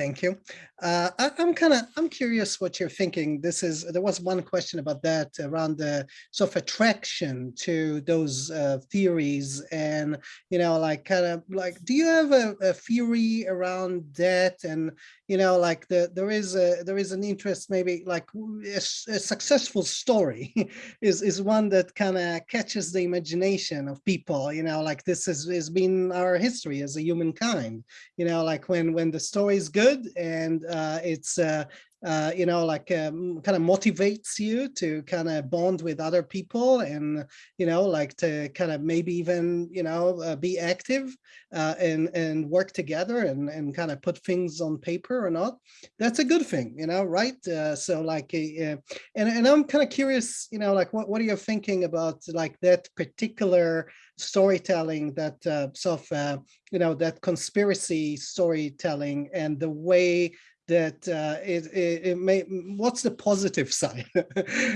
Thank you. Uh, I, am kind of I'm curious what you're thinking. This is there was one question about that around the sort of attraction to those uh, theories, and you know, like kind of like, do you have a, a theory around that? And you know, like the there is a there is an interest maybe like a, a successful story [laughs] is is one that kind of catches the imagination of people. You know, like this has has been our history as a humankind. You know, like when when the story is good good and uh, it's uh, uh, you know, like um, kind of motivates you to kind of bond with other people and, you know, like to kind of maybe even, you know, uh, be active uh, and, and work together and, and kind of put things on paper or not, that's a good thing, you know, right? Uh, so like, uh, and, and I'm kind of curious, you know, like what, what are you thinking about like that particular storytelling that uh, sort of, uh, you know, that conspiracy storytelling and the way that uh, it, it, it, may, what's the positive [laughs] side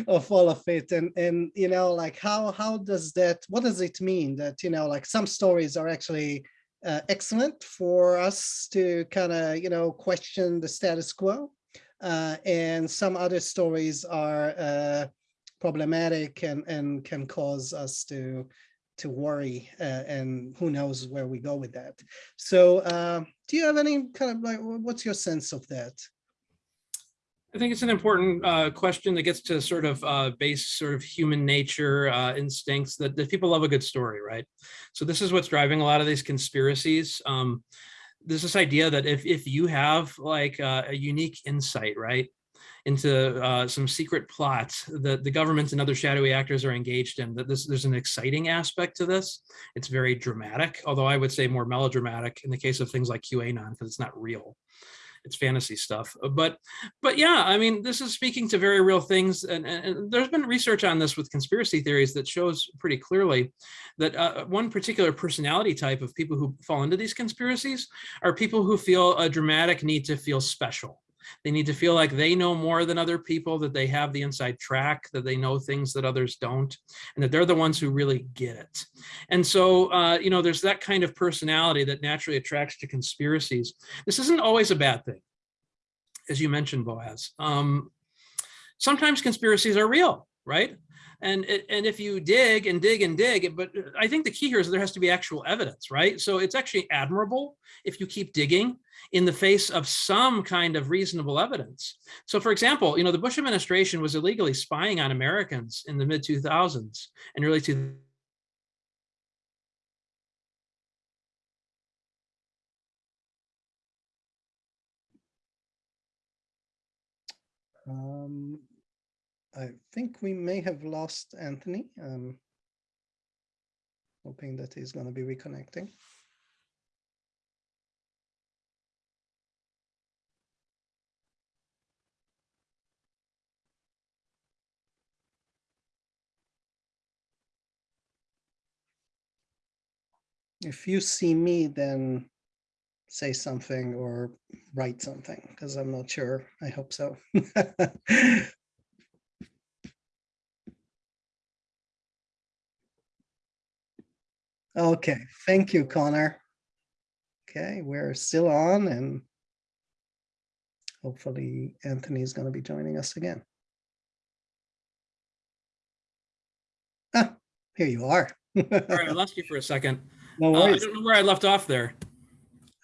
of all of it? And, and, you know, like how, how does that, what does it mean that, you know, like some stories are actually uh, excellent for us to kind of, you know, question the status quo. Uh, and some other stories are uh, problematic and, and can cause us to to worry uh, and who knows where we go with that. So uh, do you have any kind of like, what's your sense of that?
I think it's an important uh, question that gets to sort of uh, base sort of human nature uh, instincts that, that people love a good story, right? So this is what's driving a lot of these conspiracies. Um, there's this idea that if, if you have like uh, a unique insight, right? Into uh, some secret plots that the government and other shadowy actors are engaged in. That this there's an exciting aspect to this. It's very dramatic, although I would say more melodramatic in the case of things like QAnon because it's not real. It's fantasy stuff, but but yeah, I mean, this is speaking to very real things, and, and there's been research on this with conspiracy theories that shows pretty clearly that uh, one particular personality type of people who fall into these conspiracies are people who feel a dramatic need to feel special they need to feel like they know more than other people, that they have the inside track, that they know things that others don't, and that they're the ones who really get it. And so, uh, you know, there's that kind of personality that naturally attracts to conspiracies. This isn't always a bad thing, as you mentioned, Boaz. Um, sometimes conspiracies are real, right? And, and if you dig and dig and dig, but I think the key here is there has to be actual evidence, right? So it's actually admirable if you keep digging in the face of some kind of reasonable evidence. So for example, you know, the Bush administration was illegally spying on Americans in the mid 2000s and early 2000s.
Um, I think we may have lost Anthony. Um, hoping that he's going to be reconnecting. If you see me, then say something or write something because I'm not sure. I hope so. [laughs] Okay, thank you, Connor. Okay, we're still on and hopefully Anthony is going to be joining us again. Ah, here you are. [laughs]
All right, I lost you for a second.
No
Uh, I don't know where I left off there.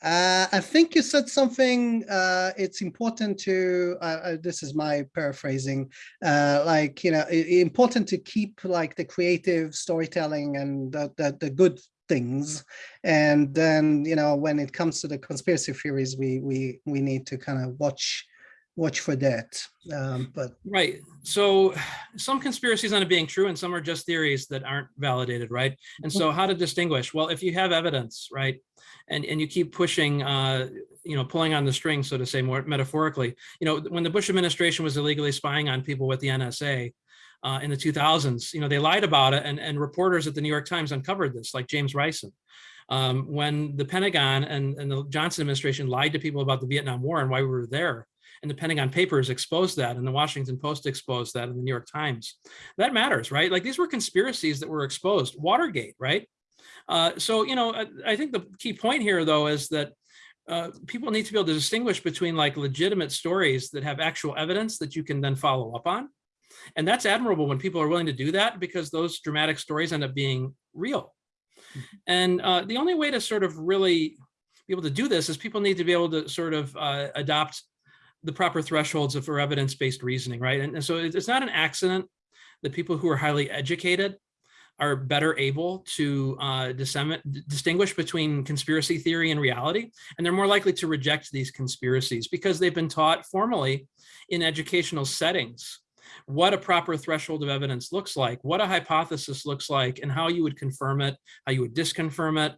Uh, I think you said something, uh, it's important to, uh, uh, this is my paraphrasing, uh, like, you know, important to keep like the creative storytelling and the, the, the good things. And then, you know, when it comes to the conspiracy theories, we, we, we need to kind of watch, watch for that. Um, but
Right. So some conspiracies end up being true and some are just theories that aren't validated, right? And so how to distinguish? Well, if you have evidence, right, and, and you keep pushing, uh, you know, pulling on the string, so to say, more metaphorically, you know, when the Bush administration was illegally spying on people with the NSA uh, in the 2000s, you know, they lied about it and, and reporters at the New York Times uncovered this, like James Risen. Um, when the Pentagon and, and the Johnson administration lied to people about the Vietnam War and why we were there, and the Pentagon Papers exposed that, and the Washington Post exposed that, and the New York Times. That matters, right? Like these were conspiracies that were exposed. Watergate, right? Uh, so, you know, I, I think the key point here, though, is that uh, people need to be able to distinguish between like legitimate stories that have actual evidence that you can then follow up on. And that's admirable when people are willing to do that because those dramatic stories end up being real. And uh, the only way to sort of really be able to do this is people need to be able to sort of uh, adopt the proper thresholds of for evidence-based reasoning, right? And, and so it's not an accident that people who are highly educated are better able to uh, distinguish between conspiracy theory and reality, and they're more likely to reject these conspiracies because they've been taught formally in educational settings what a proper threshold of evidence looks like, what a hypothesis looks like, and how you would confirm it, how you would disconfirm it,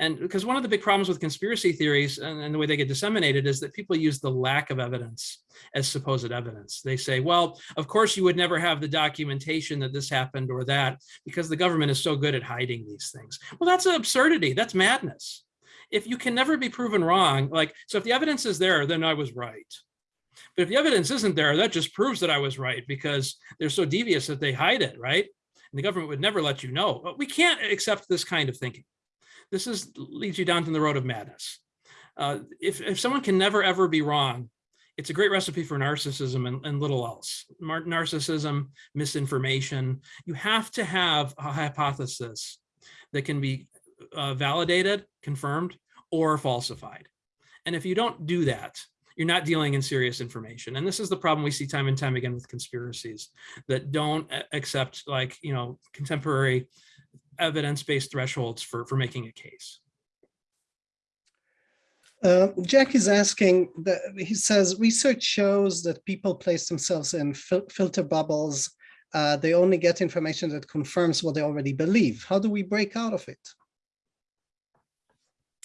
and because one of the big problems with conspiracy theories and, and, the way they get disseminated is that people use the lack of evidence as supposed evidence. They say, well, of course you would never have the documentation that this happened or that because the government is so good at hiding these things. Well, that's an absurdity. That's madness. If you can never be proven wrong, like, so if the evidence is there, then I was right. But if the evidence isn't there, that just proves that I was right because they're so devious that they hide it, right? And the government would never let you know. But we can't accept this kind of thinking this is leads you down to the road of madness. Uh, if, if someone can never ever be wrong, it's a great recipe for narcissism and, and little else. narcissism, misinformation. You have to have a hypothesis that can be uh, validated, confirmed, or falsified. And if you don't do that, you're not dealing in serious information. And this is the problem we see time and time again with conspiracies that don't accept like, you know, contemporary evidence-based thresholds for, for making a case.
Uh, Jack is asking, that, he says, research shows that people place themselves in fil filter bubbles. Uh, they only get information that confirms what they already believe. How do we break out of it?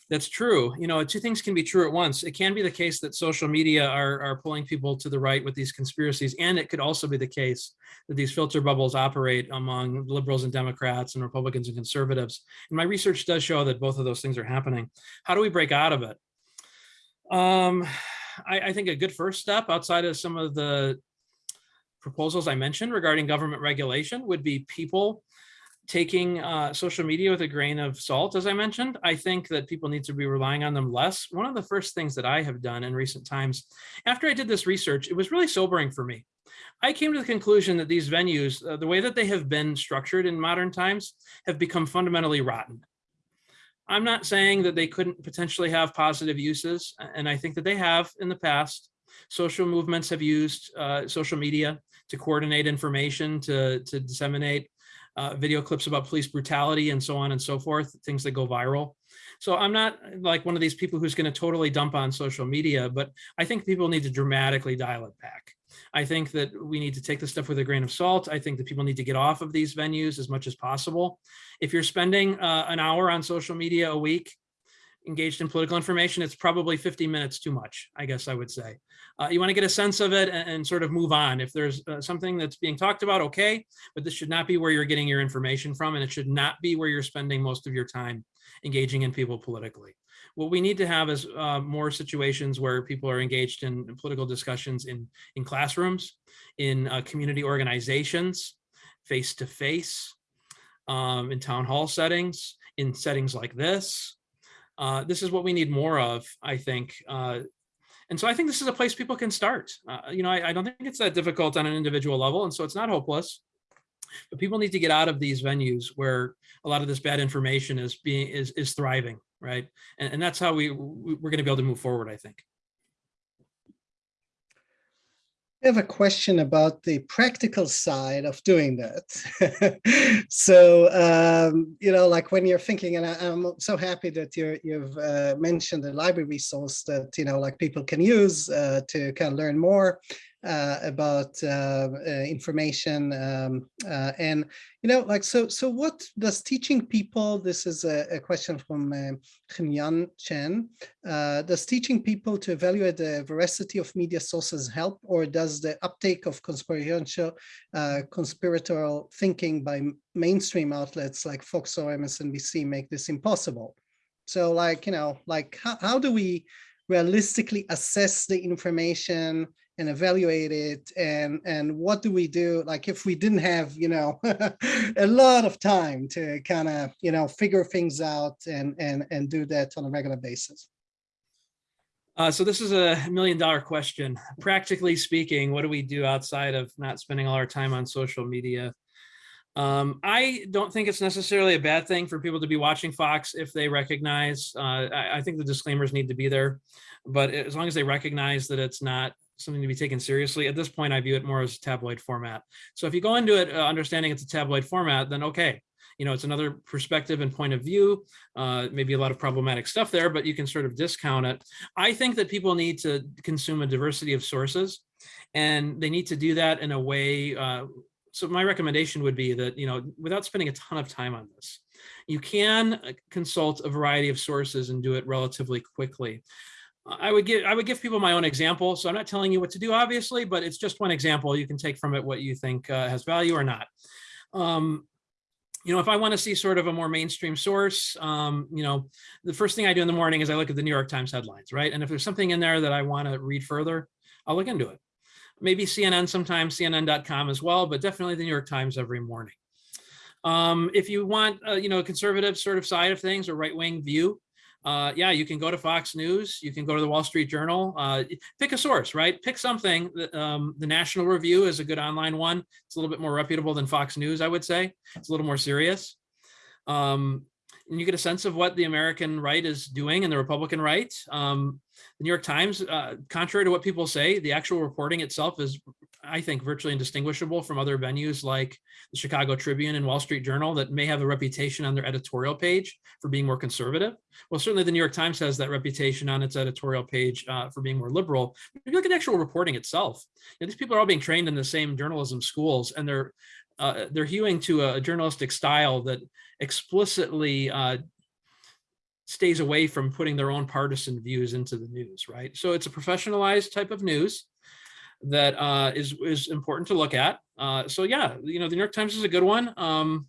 That's true. You know, two things can be true at once. It can be the case that social media are, are pulling people to the right with these conspiracies. And it could also be the case that these filter bubbles operate among liberals and Democrats and Republicans and conservatives. And my research does show that both of those things are happening. How do we break out of it? Um, I, I think a good first step outside of some of the proposals I mentioned regarding government regulation would be people taking uh, social media with a grain of salt, as I mentioned, I think that people need to be relying on them less. One of the first things that I have done in recent times, after I did this research, it was really sobering for me. I came to the conclusion that these venues, uh, the way that they have been structured in modern times, have become fundamentally rotten. I'm not saying that they couldn't potentially have positive uses, and I think that they have in the past. Social movements have used uh, social media to coordinate information, to, to disseminate uh, video clips about police brutality and so on and so forth, things that go viral. So I'm not like one of these people who's going to totally dump on social media, but I think people need to dramatically dial it back. I think that we need to take this stuff with a grain of salt. I think that people need to get off of these venues as much as possible. If you're spending uh, an hour on social media a week, engaged in political information, it's probably 50 minutes too much, I guess I would say. Uh, you want to get a sense of it and, and sort of move on. If there's uh, something that's being talked about, okay, but this should not be where you're getting your information from, and it should not be where you're spending most of your time engaging in people politically. What we need to have is uh, more situations where people are engaged in, political discussions in, in classrooms, in uh, community organizations, face-to-face, -face, um, in town hall settings, in settings like this, uh, this is what we need more of, I think. Uh, and so I think this is a place people can start. Uh, you know, I, I, don't think it's that difficult on an individual level, and so it's not hopeless. But people need to get out of these venues where a lot of this bad information is being is is thriving, right? And, and that's how we we're going to be able to move forward, I think.
I have a question about the practical side of doing that. [laughs] so, um, you know, like when you're thinking, and I, am so happy that you have uh, mentioned the library resource that, you know, like people can use uh, to kind of learn more about uh, uh, information um, uh, and you know like so so what does teaching people this is a, a question from uh, Chen uh, does teaching people to evaluate the veracity of media sources help or does the uptake of conspiratorial uh, conspiratorial thinking by mainstream outlets like Fox or MSNBC make this impossible? So like you know like how, how do we realistically assess the information and evaluate it and and what do we do? Like if we didn't have you know [laughs] a lot of time to kind of you know figure things out and and and do that on a regular basis.
Uh, so this is a million dollar question. Practically speaking what do we do outside of not spending all our time on social media? Um, I don't think it's necessarily a bad thing for people to be watching Fox if they recognize, uh, I, I, think the disclaimers need to be there, but as long as they recognize that it's not something to be taken seriously. At this point, I view it more as a tabloid format. So if you go into it uh, understanding it's a tabloid format, then okay, you know, it's another perspective and point of view, uh, maybe a lot of problematic stuff there, but you can sort of discount it. I think that people need to consume a diversity of sources and they need to do that in a way. Uh, so my recommendation would be that, you know, without spending a ton of time on this, you can uh, consult a variety of sources and do it relatively quickly. I would give I would give people my own example. So I'm not telling you what to do, obviously, but it's just one example. You can take from it what you think uh, has value or not. Um, you know, if I want to see sort of a more mainstream source, um, you know, the first thing I do in the morning is I look at the New York Times headlines, right? And if there's something in there that I want to read further, I'll look into it. Maybe CNN sometimes, CNN.com as well, but definitely the New York Times every morning. Um, if you want, uh, you know, a conservative sort of side of things or right wing view, uh, yeah, you can go to Fox News, you can go to the Wall Street Journal, uh, pick a source, right? Pick something. Um, the National Review is a good online one. It's a little bit more reputable than Fox News, I would say. It's a little more serious. Um, and you get a sense of what the American right is doing and the Republican right. Um, the New York Times, uh, contrary to what people say, the actual reporting itself is, I think, virtually indistinguishable from other venues like the Chicago Tribune and Wall Street Journal that may have a reputation on their editorial page for being more conservative. Well, certainly the New York Times has that reputation on its editorial page uh, for being more liberal. If you look at actual reporting itself, you know, these people are all being trained in the same journalism schools and they're uh, they're hewing to a journalistic style that explicitly uh, stays away from putting their own partisan views into the news, right? So it's a professionalized type of news that uh, is is important to look at. Uh, so yeah, you know, the New York Times is a good one. Um,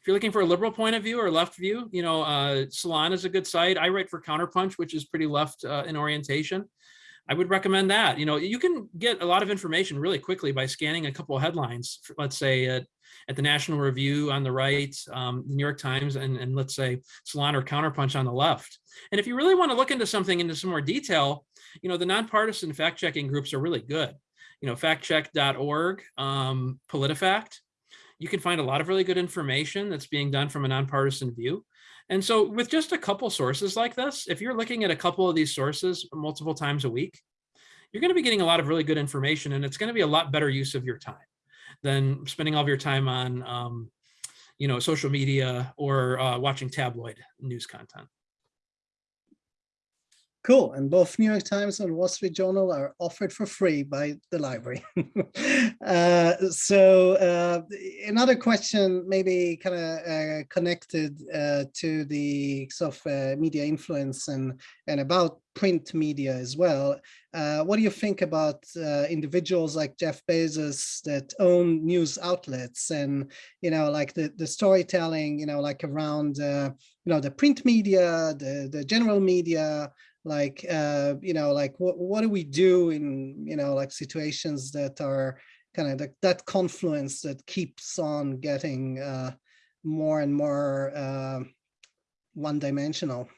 if you're looking for a liberal point of view or left view, you know, uh, Salon is a good site. I write for Counterpunch, which is pretty left uh, in orientation. I would recommend that. You know, you can get a lot of information really quickly by scanning a couple of headlines, let's say at, at the National Review on the right, um, New York Times, and, and let's say Salon or Counterpunch on the left. And if you really want to look into something into some more detail, you know, the nonpartisan fact checking groups are really good. You know, factcheck.org, um, PolitiFact. You can find a lot of really good information that's being done from a nonpartisan view. And so with just a couple sources like this, if you're looking at a couple of these sources multiple times a week, you're going to be getting a lot of really good information and it's going to be a lot better use of your time than spending all of your time on, um, you know, social media or uh, watching tabloid news content.
Cool. And both New York Times and Wall Street Journal are offered for free by the library. [laughs] uh, so uh, another question, maybe kind of uh, connected uh, to the sort of uh, media influence and, and about print media as well. Uh, what do you think about individuals like Jeff Bezos that own news outlets and, you know, like the, the storytelling, you know, like around, you know, the print media, the, the general media, like uh you know like what what do we do in you know like situations that are kind of the, that confluence that keeps on getting uh more and more uh one-dimensional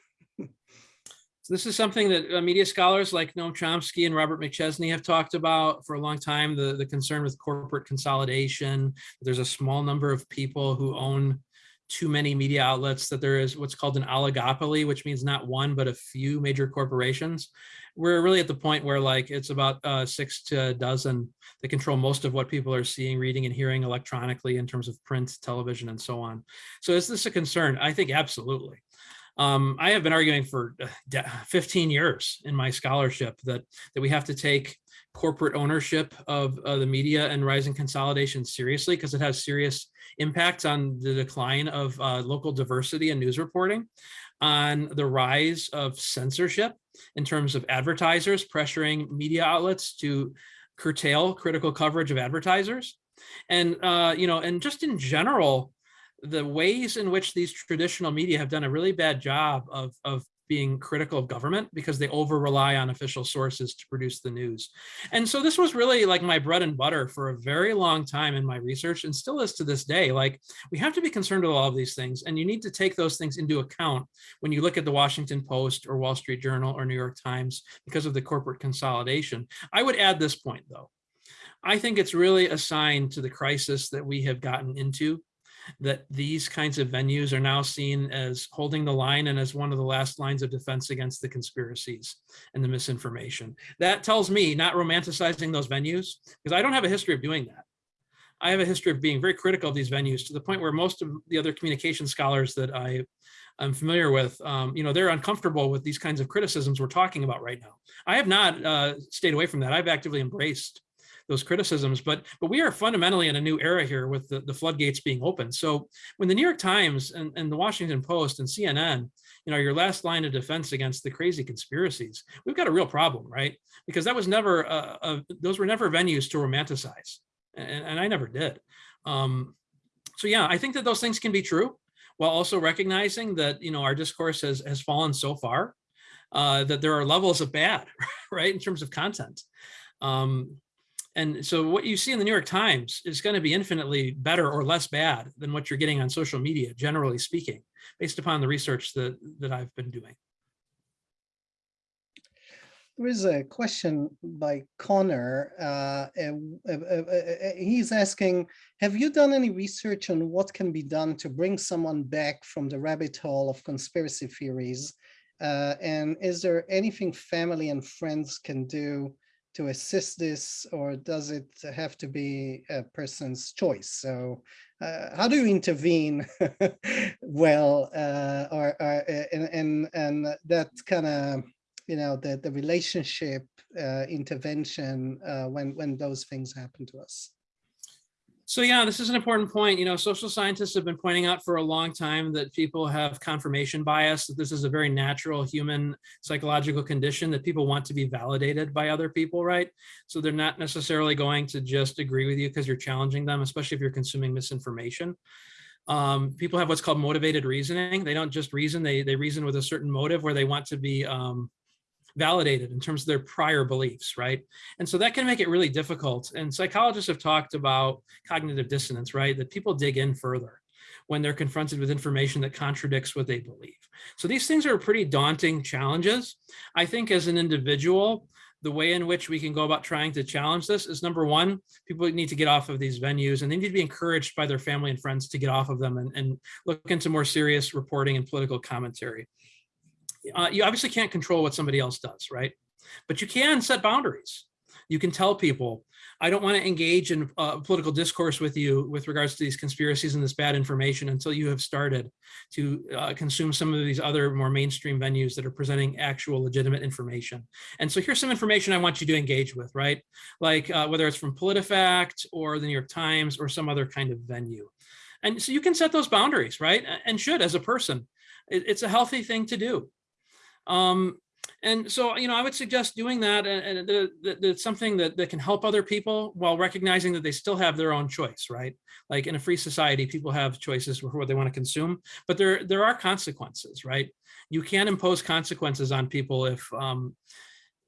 So
this is something that uh, media scholars like Noam Chomsky and Robert McChesney have talked about for a long time, the, the concern with corporate consolidation. There's a small number of people who own too many media outlets that there is what's called an oligopoly, which means not one, but a few major corporations. We're really at the point where like it's about uh, six to a dozen that control most of what people are seeing, reading and hearing electronically in terms of print, television, and so on. So is this a concern? I think absolutely. Um, I have been arguing for uh, 15 years in my scholarship that, that we have to take corporate ownership of uh, the media and rising consolidation seriously because it has serious impacts on the decline of uh, local diversity and news reporting, on the rise of censorship in terms of advertisers pressuring media outlets to curtail critical coverage of advertisers. And, uh, you know, and just in general, the ways in which these traditional media have done a really bad job of, of being critical of government because they over rely on official sources to produce the news. And so this was really like my bread and butter for a very long time in my research and still is to this day. Like we have to be concerned with all of these things and you need to take those things into account when you look at the Washington Post or Wall Street Journal or New York Times because of the corporate consolidation. I would add this point though. I think it's really a sign to the crisis that we have gotten into that these kinds of venues are now seen as holding the line and as one of the last lines of defense against the conspiracies and the misinformation. That tells me not romanticizing those venues, because I don't have a history of doing that. I have a history of being very critical of these venues to the point where most of the other communication scholars that I am familiar with, um, you know, they're uncomfortable with these kinds of criticisms we're talking about right now. I have not uh, stayed away from that. I've actively embraced those criticisms, but but we are fundamentally in a new era here with the, the floodgates being open. So when the New York Times and, and the Washington Post and CNN, you know, your last line of defense against the crazy conspiracies, we've got a real problem, right? Because that was never, uh, uh, those were never venues to romanticize, and, and I never did. Um, so yeah, I think that those things can be true, while also recognizing that, you know, our discourse has, has fallen so far uh, that there are levels of bad, [laughs] right, in terms of content. Um, and so what you see in the New York Times is going to be infinitely better or less bad than what you're getting on social media, generally speaking, based upon the research that, that I've been doing.
There is a question by Connor. Uh, uh, uh, he's asking, have you done any research on what can be done to bring someone back from the rabbit hole of conspiracy theories? Uh, and is there anything family and friends can do to assist this, or does it have to be a person's choice? So uh, how do you intervene [laughs] well, uh, or, or, and, and, and that kind of, you know, the, the relationship uh, intervention uh, when, when those things happen to us?
So yeah, this is an important point. You know, social scientists have been pointing out for a long time that people have confirmation bias, that this is a very natural human psychological condition that people want to be validated by other people, right? So they're not necessarily going to just agree with you because you're challenging them, especially if you're consuming misinformation. Um, people have what's called motivated reasoning. They don't just reason, they, they reason with a certain motive where they want to be um, validated in terms of their prior beliefs, right? And so that can make it really difficult. And psychologists have talked about cognitive dissonance, right? That people dig in further when they're confronted with information that contradicts what they believe. So these things are pretty daunting challenges. I think as an individual, the way in which we can go about trying to challenge this is number one, people need to get off of these venues and they need to be encouraged by their family and friends to get off of them and, and look into more serious reporting and political commentary uh, you obviously can't control what somebody else does, right? But you can set boundaries. You can tell people, I don't want to engage in uh, political discourse with you with regards to these conspiracies and this bad information until you have started to uh, consume some of these other more mainstream venues that are presenting actual legitimate information. And so here's some information I want you to engage with, right? Like uh, whether it's from PolitiFact or the New York Times or some other kind of venue. And so you can set those boundaries, right? And should as a person. It's a healthy thing to do. Um, and so, you know, I would suggest doing that and, and it's something that, that can help other people while recognizing that they still have their own choice, right? Like in a free society, people have choices for what they want to consume, but there, there are consequences, right? You can't impose consequences on people if, um,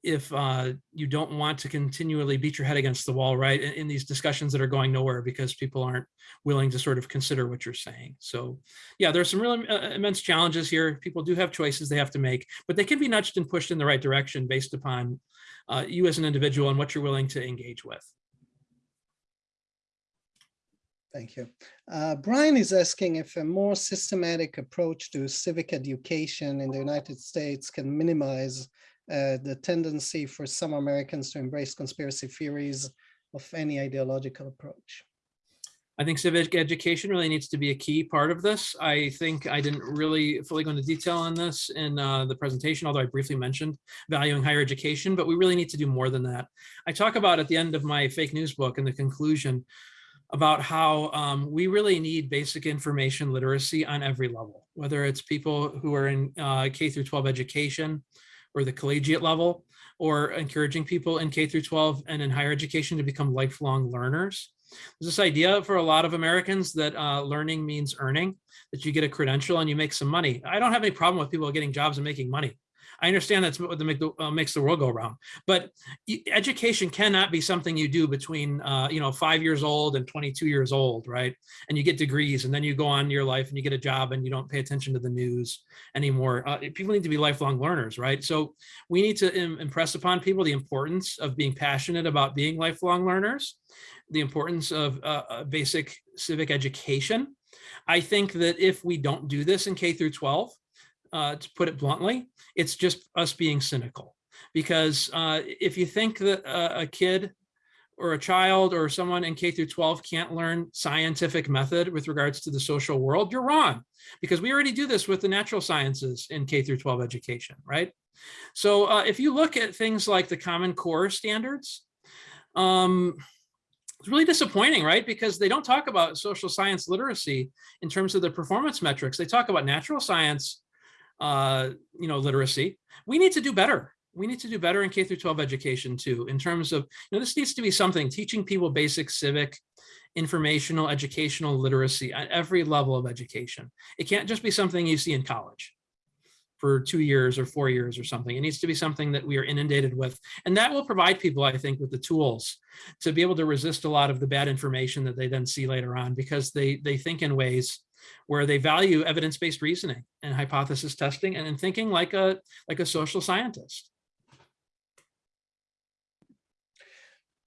if uh, you don't want to continually beat your head against the wall, right, in, in, these discussions that are going nowhere because people aren't willing to sort of consider what you're saying. So yeah, there's some really uh, immense challenges here. People do have choices they have to make, but they can be nudged and pushed in the right direction based upon uh, you as an individual and what you're willing to engage with.
Thank you. Uh, Brian is asking if a more systematic approach to civic education in the United States can minimize uh, the tendency for some Americans to embrace conspiracy theories of any ideological approach.
I think civic education really needs to be a key part of this. I think I didn't really fully go into detail on this in uh, the presentation, although I briefly mentioned valuing higher education, but we really need to do more than that. I talk about at the end of my fake news book in the conclusion about how um, we really need basic information literacy on every level, whether it's people who are in uh, K through 12 education, or the collegiate level, or encouraging people in K through 12 and in higher education to become lifelong learners. There's this idea for a lot of Americans that uh, learning means earning, that you get a credential and you make some money. I don't have any problem with people getting jobs and making money. I understand that's what the, uh, makes the world go round, but education cannot be something you do between, uh, you know, five years old and 22 years old, right? And you get degrees and then you go on your life and you get a job and you don't pay attention to the news anymore. Uh, people need to be lifelong learners, right? So we need to Im impress upon people the importance of being passionate about being lifelong learners, the importance of uh, basic civic education, I think that if we don't do this in K through 12, uh, to put it bluntly, it's just us being cynical. Because uh, if you think that a, kid or a child or someone in K through 12 can't learn scientific method with regards to the social world, you're wrong. Because we already do this with the natural sciences in K through 12 education, right? So uh, if you look at things like the Common Core standards, um, it's really disappointing, right? Because they don't talk about social science literacy in terms of the performance metrics. They talk about natural science, uh, you know, literacy. We need to do better. We need to do better in K through 12 education too, in terms of, you know, this needs to be something teaching people basic civic, informational, educational literacy at every level of education. It can't just be something you see in college for two years or four years or something. It needs to be something that we are inundated with. And that will provide people, I think, with the tools to be able to resist a lot of the bad information that they then see later on because they, they think in ways where they value evidence-based reasoning and hypothesis testing and in thinking like a, like a social scientist.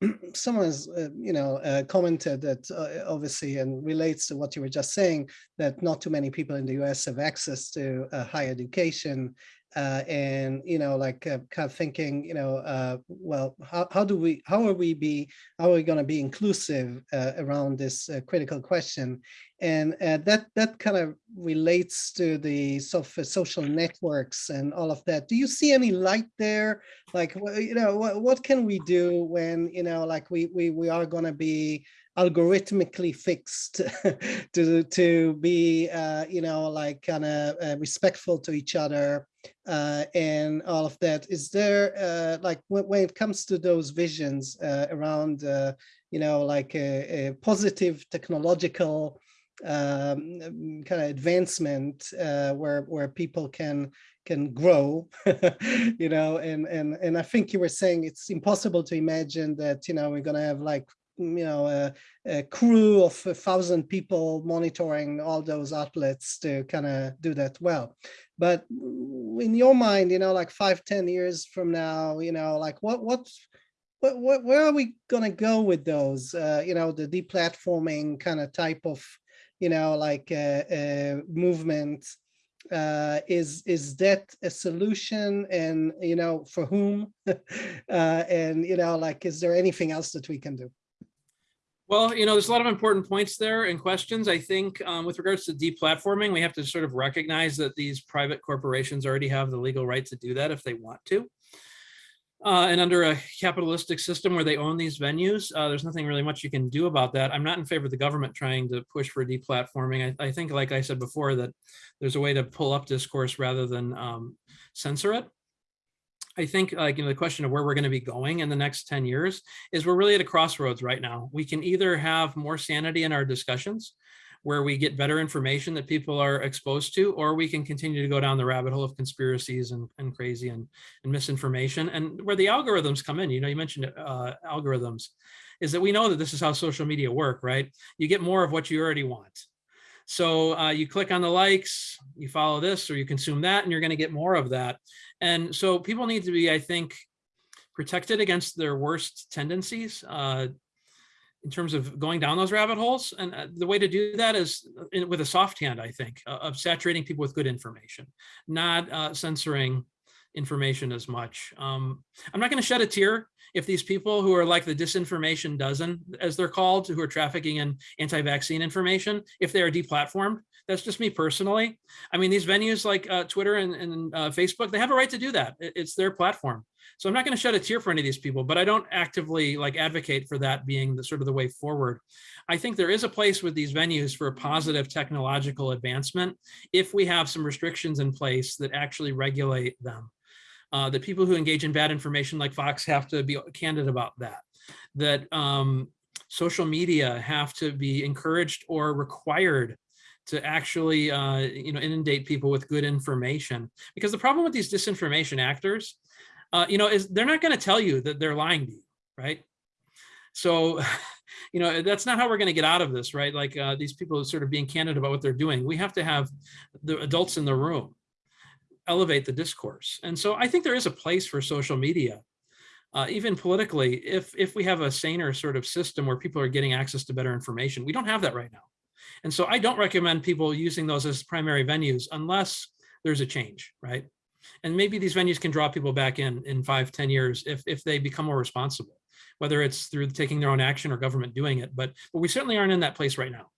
[clears throat]
someone's uh, you know uh, commented that uh, obviously and relates to what you were just saying that not too many people in the US have access to higher education uh, and you know like uh, kind of thinking you know uh, well how, how do we how are we be how are we going to be inclusive uh, around this uh, critical question? And uh, that that kind of relates to the sort of social networks and all of that. Do you see any light there? Like you know what, what can we do when you know like we we, we are going to be algorithmically fixed [laughs] to to be uh, you know like kind of uh, respectful to each other uh, and all of that. Is there uh, like when, it comes to those visions uh, around uh, you know like a, a positive technological um, kind of advancement where where people can can grow [laughs] you know and and and i think you were saying it's impossible to imagine that you know we're going to have like you know, a, a, crew of a thousand people monitoring all those outlets to kind of do that well. But in your mind, you know, like five, ten years from now, you know, like what, what, what, where are we going to go with those, uh, you know, the deplatforming kind of type of, you know, like uh, uh, movement? uh, is is that a solution and you know for whom [laughs] uh, and you know like is there anything else that we can do
well, you know, there's a lot of important points there and questions. I think um, with regards to deplatforming, we have to sort of recognize that these private corporations already have the legal right to do that if they want to. Uh, and under a capitalistic system where they own these venues, uh, there's nothing really much you can do about that. I'm not in favor of the government trying to push for deplatforming. I, I think, like I said before, that there's a way to pull up discourse rather than um, censor it. I think like, you know, the question of where we're going to be going in the next 10 years is we're really at a crossroads right now. We can either have more sanity in our discussions where we get better information that people are exposed to, or we can continue to go down the rabbit hole of conspiracies and, and crazy and, and misinformation and where the algorithms come in, you know, you mentioned uh, algorithms, is that we know that this is how social media work, right? You get more of what you already want. So uh, you click on the likes, you follow this, or you consume that, and you're going to get more of that. And so people need to be, I think, protected against their worst tendencies uh, in terms of going down those rabbit holes. And uh, the way to do that is in, with a soft hand, I think, uh, of saturating people with good information, not uh, censoring information as much. Um, I'm not going to shed a tear if these people who are like the disinformation dozen, as they're called, who are trafficking in anti-vaccine information, if they are deplatformed, that's just me personally. I mean, these venues like uh, Twitter and, and uh, Facebook, they have a right to do that. It's their platform. So I'm not going to shed a tear for any of these people, but I don't actively like advocate for that being the sort of the way forward. I think there is a place with these venues for a positive technological advancement if we have some restrictions in place that actually regulate them. Uh, the people who engage in bad information like Fox have to be candid about that. That um, social media have to be encouraged or required to actually uh, you know inundate people with good information. Because the problem with these disinformation actors uh, you know is they're not going to tell you that they're lying to you right? So [laughs] you know that's not how we're going to get out of this right? Like uh, these people sort of being candid about what they're doing. We have to have the adults in the room elevate the discourse. And so I think there is a place for social media, uh, even politically, if, if we have a saner sort of system where people are getting access to better information. We don't have that right now. And so I don't recommend people using those as primary venues unless there's a change, right? And maybe these venues can draw people back in in five, ten years if, if they become more responsible, whether it's through taking their own action or government doing it. But, but we certainly aren't in that place right now.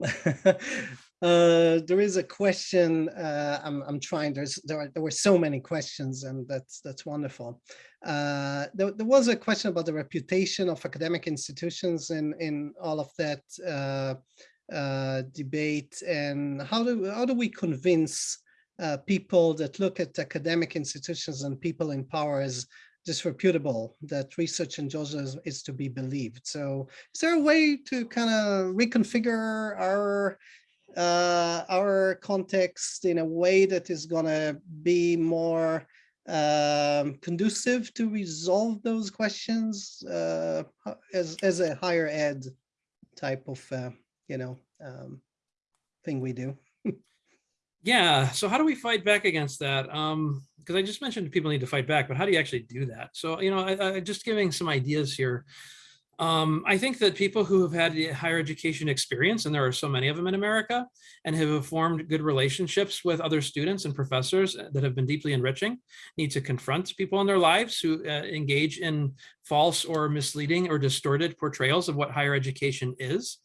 [laughs]
Uh, there is a question. Uh, I'm I'm trying. There's there are there were so many questions, and that's that's wonderful. Uh, there, there was a question about the reputation of academic institutions in in all of that uh, uh, debate, and how do how do we convince uh, people that look at academic institutions and people in power as disreputable that research in Georgia is, is, to be believed. So is there a way to kind of reconfigure our uh, our context in a way that is going to be more um, conducive to resolve those questions uh, as, as a higher ed type of, uh, you know, um, thing we do.
yeah. So how do we fight back against that? Um, because I just mentioned people need to fight back, but how do you actually do that? So, you know, I, I just giving some ideas here. Um, I think that people who have had higher education experience, and there are so many of them in America, and have formed good relationships with other students and professors that have been deeply enriching, need to confront people in their lives who uh, engage in false or misleading or distorted portrayals of what higher education is.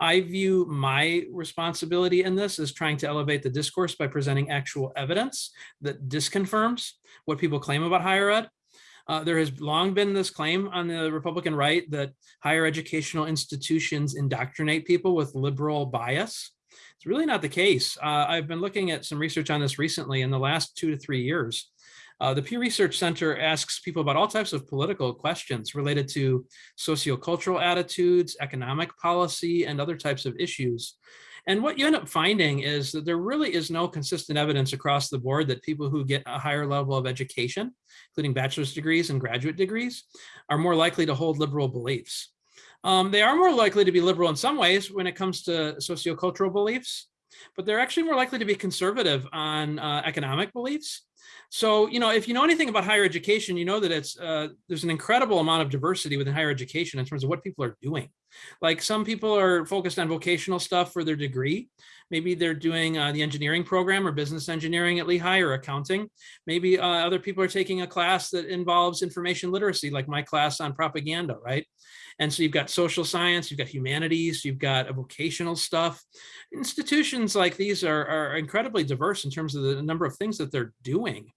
I view my responsibility in this as trying to elevate the discourse by presenting actual evidence that disconfirms what people claim about higher ed uh, there has long been this claim on the Republican right that higher educational institutions indoctrinate people with liberal bias. It's really not the case. Uh, I've been looking at some research on this recently in the last two to three years. Uh, the Pew Research Center asks people about all types of political questions related to sociocultural attitudes, economic policy, and other types of issues. And what you end up finding is that there really is no consistent evidence across the board that people who get a higher level of education, including bachelor's degrees and graduate degrees, are more likely to hold liberal beliefs. Um, they are more likely to be liberal in some ways when it comes to sociocultural beliefs, but they're actually more likely to be conservative on uh, economic beliefs so, you know, if you know anything about higher education, you know that it's uh, there's an incredible amount of diversity within higher education in terms of what people are doing. Like some people are focused on vocational stuff for their degree. Maybe they're doing uh, the engineering program or business engineering at Lehigh or accounting. Maybe uh, other people are taking a class that involves information literacy, like my class on propaganda, right? And so you've got social science, you've got humanities, you've got vocational stuff. Institutions like these are, are incredibly diverse in terms of the number of things that they're doing.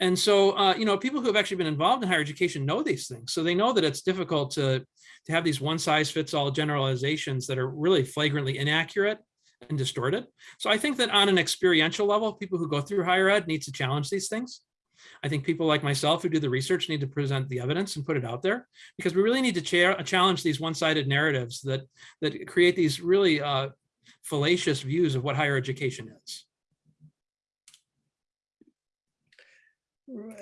And so, uh, you know, people who have actually been involved in higher education know these things. So they know that it's difficult to, to have these one size fits all generalizations that are really flagrantly inaccurate and distorted. So I think that on an experiential level, people who go through higher ed need to challenge these things. I think people like myself who do the research need to present the evidence and put it out there because we really need to cha challenge these one-sided narratives that that create these really uh, fallacious views of what higher education is.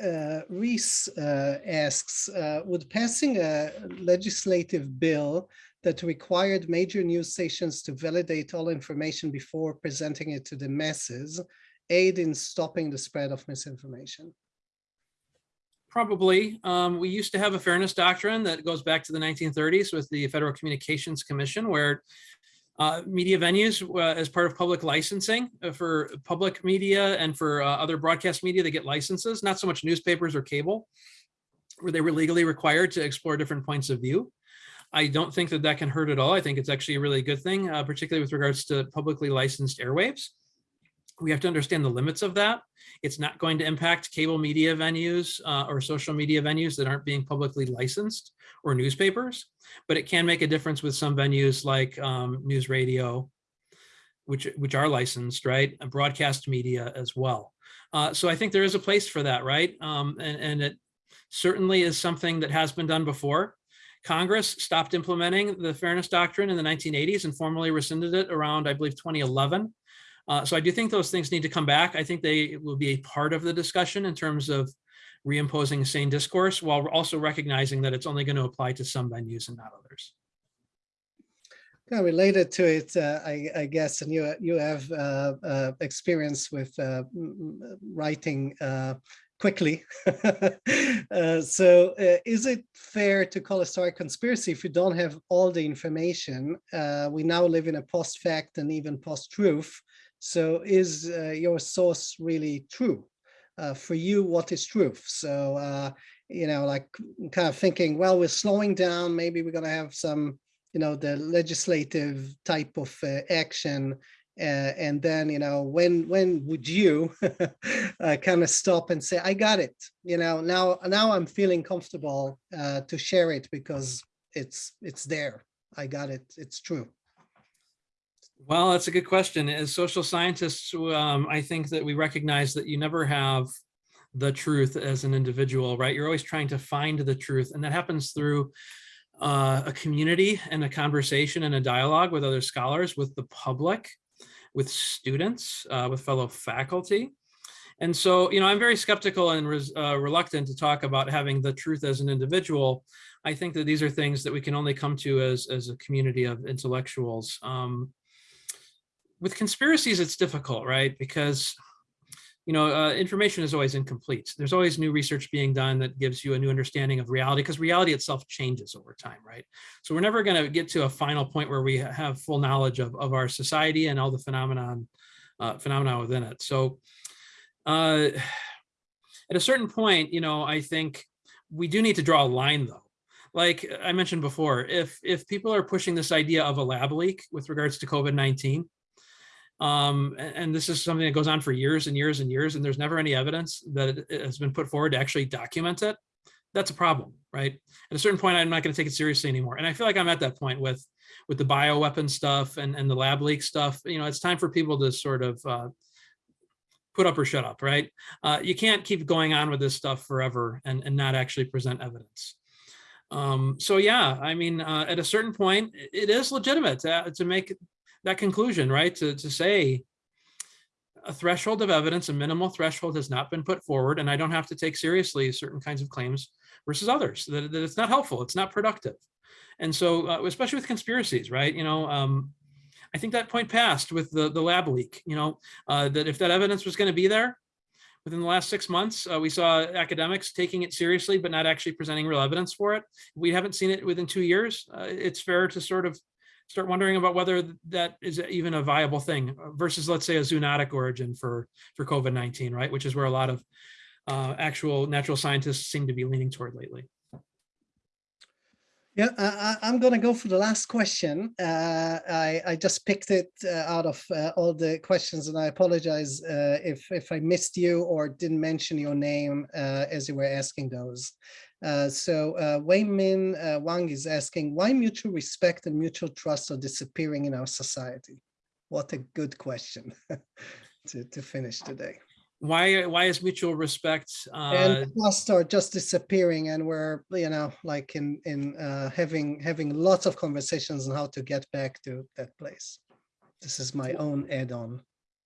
Uh, Reese uh, asks, uh, would passing a legislative bill that required major news stations to validate all information before presenting it to the masses aid in stopping the spread of misinformation?
Probably. Um, we used to have a fairness doctrine that goes back to the 1930s with the Federal Communications Commission, where uh, media venues uh, as part of public licensing uh, for public media and for uh, other broadcast media that get licenses, not so much newspapers or cable, where they were legally required to explore different points of view. I don't think that that can hurt at all. I think it's actually a really good thing, uh, particularly with regards to publicly licensed airwaves we have to understand the limits of that. It's not going to impact cable media venues uh, or social media venues that aren't being publicly licensed or newspapers, but it can make a difference with some venues like um, news radio, which, which are licensed, right? And broadcast media as well. Uh, so I think there is a place for that, right? Um, and, and it certainly is something that has been done before. Congress stopped implementing the fairness doctrine in the 1980s and formally rescinded it around, I believe, 2011. Uh, so I do think those things need to come back. I think they will be a part of the discussion in terms of reimposing sane discourse while also recognizing that it's only going to apply to some venues and not others.
Related to it, uh, I, I, guess, and you you have uh, uh experience with uh, writing uh, quickly. [laughs] uh, so is it fair to call a story conspiracy if you don't have all the information? We now live in a post-fact and even post-truth. So is uh, your source really true? Uh, for you, what is truth? So, uh, you know, like kind of thinking, well, we're slowing down, maybe we're going to have some, you know, the legislative type of action uh, and then you know when when would you [laughs] uh, kind of stop and say i got it you know now now i'm feeling comfortable uh, to share it because it's it's there i got it it's true
well that's a good question as social scientists um, i think that we recognize that you never have the truth as an individual right you're always trying to find the truth and that happens through uh, a community and a conversation and a dialogue with other scholars with the public with students, uh, with fellow faculty. And so, you know, I'm very skeptical and uh, reluctant to talk about having the truth as an individual. I think that these are things that we can only come to as, as a community of intellectuals. Um, with conspiracies, it's difficult, right? Because you know, uh, information is always incomplete. There's always new research being done that gives you a new understanding of reality because reality itself changes over time, right? So we're never going to get to a final point where we have full knowledge of, of our society and all the phenomenon, uh, phenomena within it. So uh, at a certain point, you know, I think we do need to draw a line though. Like I mentioned before, if if people are pushing this idea of a lab leak with regards to COVID-19, um, and this is something that goes on for years and years and years, and there's never any evidence that it has been put forward to actually document it. That's a problem, right? At a certain point, I'm not going to take it seriously anymore. And I feel like I'm at that point with with the bioweapon stuff and, and the lab leak stuff. You know, it's time for people to sort of uh, put up or shut up, right? Uh, you can't keep going on with this stuff forever and, and not actually present evidence. Um, so yeah, I mean, uh, at a certain point, it is legitimate to, to make that conclusion, right? To, to say a threshold of evidence, a minimal threshold has not been put forward, and I don't have to take seriously certain kinds of claims versus others, that, that it's not helpful, it's not productive. And so, uh, especially with conspiracies, right? You know, um, I think that point passed with the, the lab leak, you know, uh, that if that evidence was going to be there within the last six months, uh, we saw academics taking it seriously, but not actually presenting real evidence for it. We haven't seen it within two years. Uh, it's fair to sort of start wondering about whether that is even a viable thing versus, let's say, a zoonotic origin for, for COVID-19, right? Which is where a lot of uh, actual natural scientists seem to be leaning toward lately.
Yeah, I, am going to go for the last question. Uh, I, I, just picked it uh, out of uh, all the questions, and I apologize uh, if if I missed you or didn't mention your name uh, as you were asking those. Uh, so uh, Wei Min uh, Wang is asking, why mutual respect and mutual trust are disappearing in our society? What a good question [laughs] to, to finish today.
Why why is mutual respect uh,
and trust are just disappearing and we're you know like in in uh, having having lots of conversations on how to get back to that place. This is my own add-on.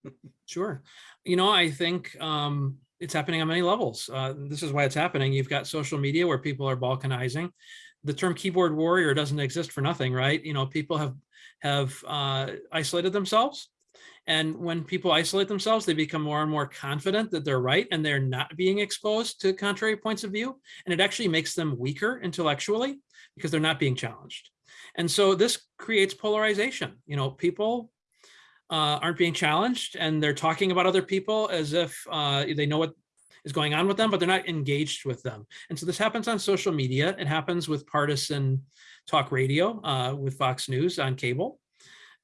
[laughs]
sure. You know, I think um, it's happening on many levels. Uh, this is why it's happening. You've got social media where people are balkanizing. The term keyboard warrior doesn't exist for nothing, right? You know, people have have uh, isolated themselves. And when people isolate themselves, they become more and more confident that they're right and they're not being exposed to contrary points of view. And it actually makes them weaker intellectually because they're not being challenged. And so this creates polarization. You know, people uh, aren't being challenged and they're talking about other people as if uh, they know what is going on with them, but they're not engaged with them. And so this happens on social media. It happens with partisan talk radio, uh, with Fox News on cable.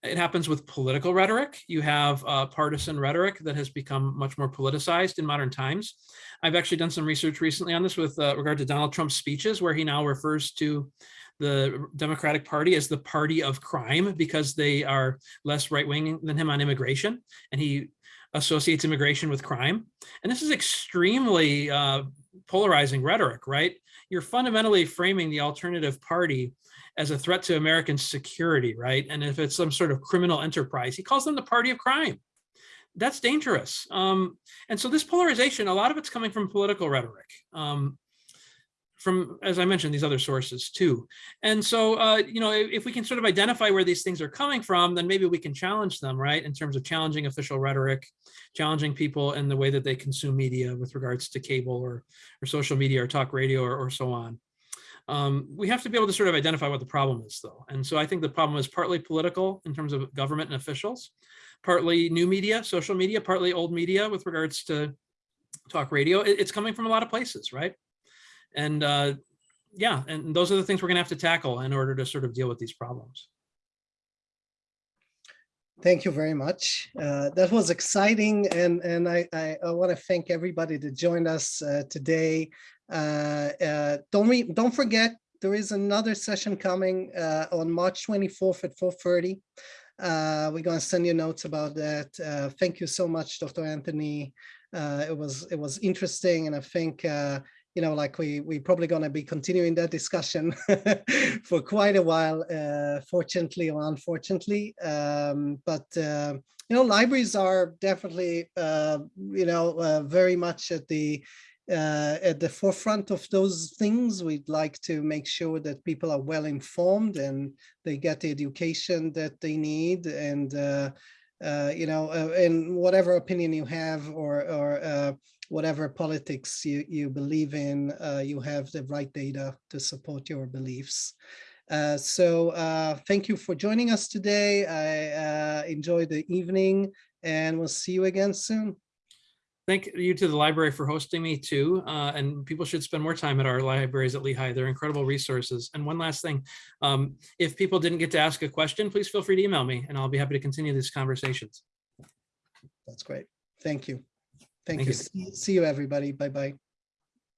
It happens with political rhetoric. You have uh, partisan rhetoric that has become much more politicized in modern times. I've actually done some research recently on this with uh, regard to Donald Trump's speeches, where he now refers to the Democratic Party as the party of crime because they are less right-wing than him on immigration. And he associates immigration with crime. And this is extremely uh, polarizing rhetoric, right? You're fundamentally framing the alternative party as a threat to American security, right? And if it's some sort of criminal enterprise, he calls them the party of crime. That's dangerous. Um, and so this polarization, a lot of it's coming from political rhetoric. Um, from, as I mentioned, these other sources too. And so, uh, you know, if, we can sort of identify where these things are coming from, then maybe we can challenge them, right? In terms of challenging official rhetoric, challenging people in the way that they consume media with regards to cable or, or social media or talk radio or, or so on. Um, we have to be able to sort of identify what the problem is though. And so I think the problem is partly political in terms of government and officials, partly new media, social media, partly old media with regards to talk radio. It- it's coming from a lot of places, right? And uh, yeah, and those are the things we're gonna have to tackle in order to sort of deal with these problems.
Thank you very much. Uh, that was exciting, and and I I, I want to thank everybody that joined us uh, today. Uh, uh, don't re don't forget there is another session coming uh, on March 24th at 4:30. Uh, we're going to send you notes about that. Thank you so much, Dr. Anthony. It was it was interesting, and I think you know, like we we're probably going to be continuing that discussion [laughs] for quite a while, uh, fortunately or unfortunately. Um, but uh, you know, libraries are definitely uh, you know uh, very much at the uh, at the forefront of those things. We'd like to make sure that people are well informed and they get the education that they need and uh, you know, in whatever opinion you have or, or whatever politics you, you believe in, uh, you have the right data to support your beliefs. Uh, so uh, thank you for joining us today. I uh, enjoyed the evening and we'll see you again soon.
Thank you to the library for hosting me too. Uh, and people should spend more time at our libraries at Lehigh. They're incredible resources. And one last thing, um, if people didn't get to ask a question, please feel free to email me and I'll be happy to continue these conversations.
That's great. Thank you. Thank
Thank
you.
you.
See- See you, everybody. Bye-bye.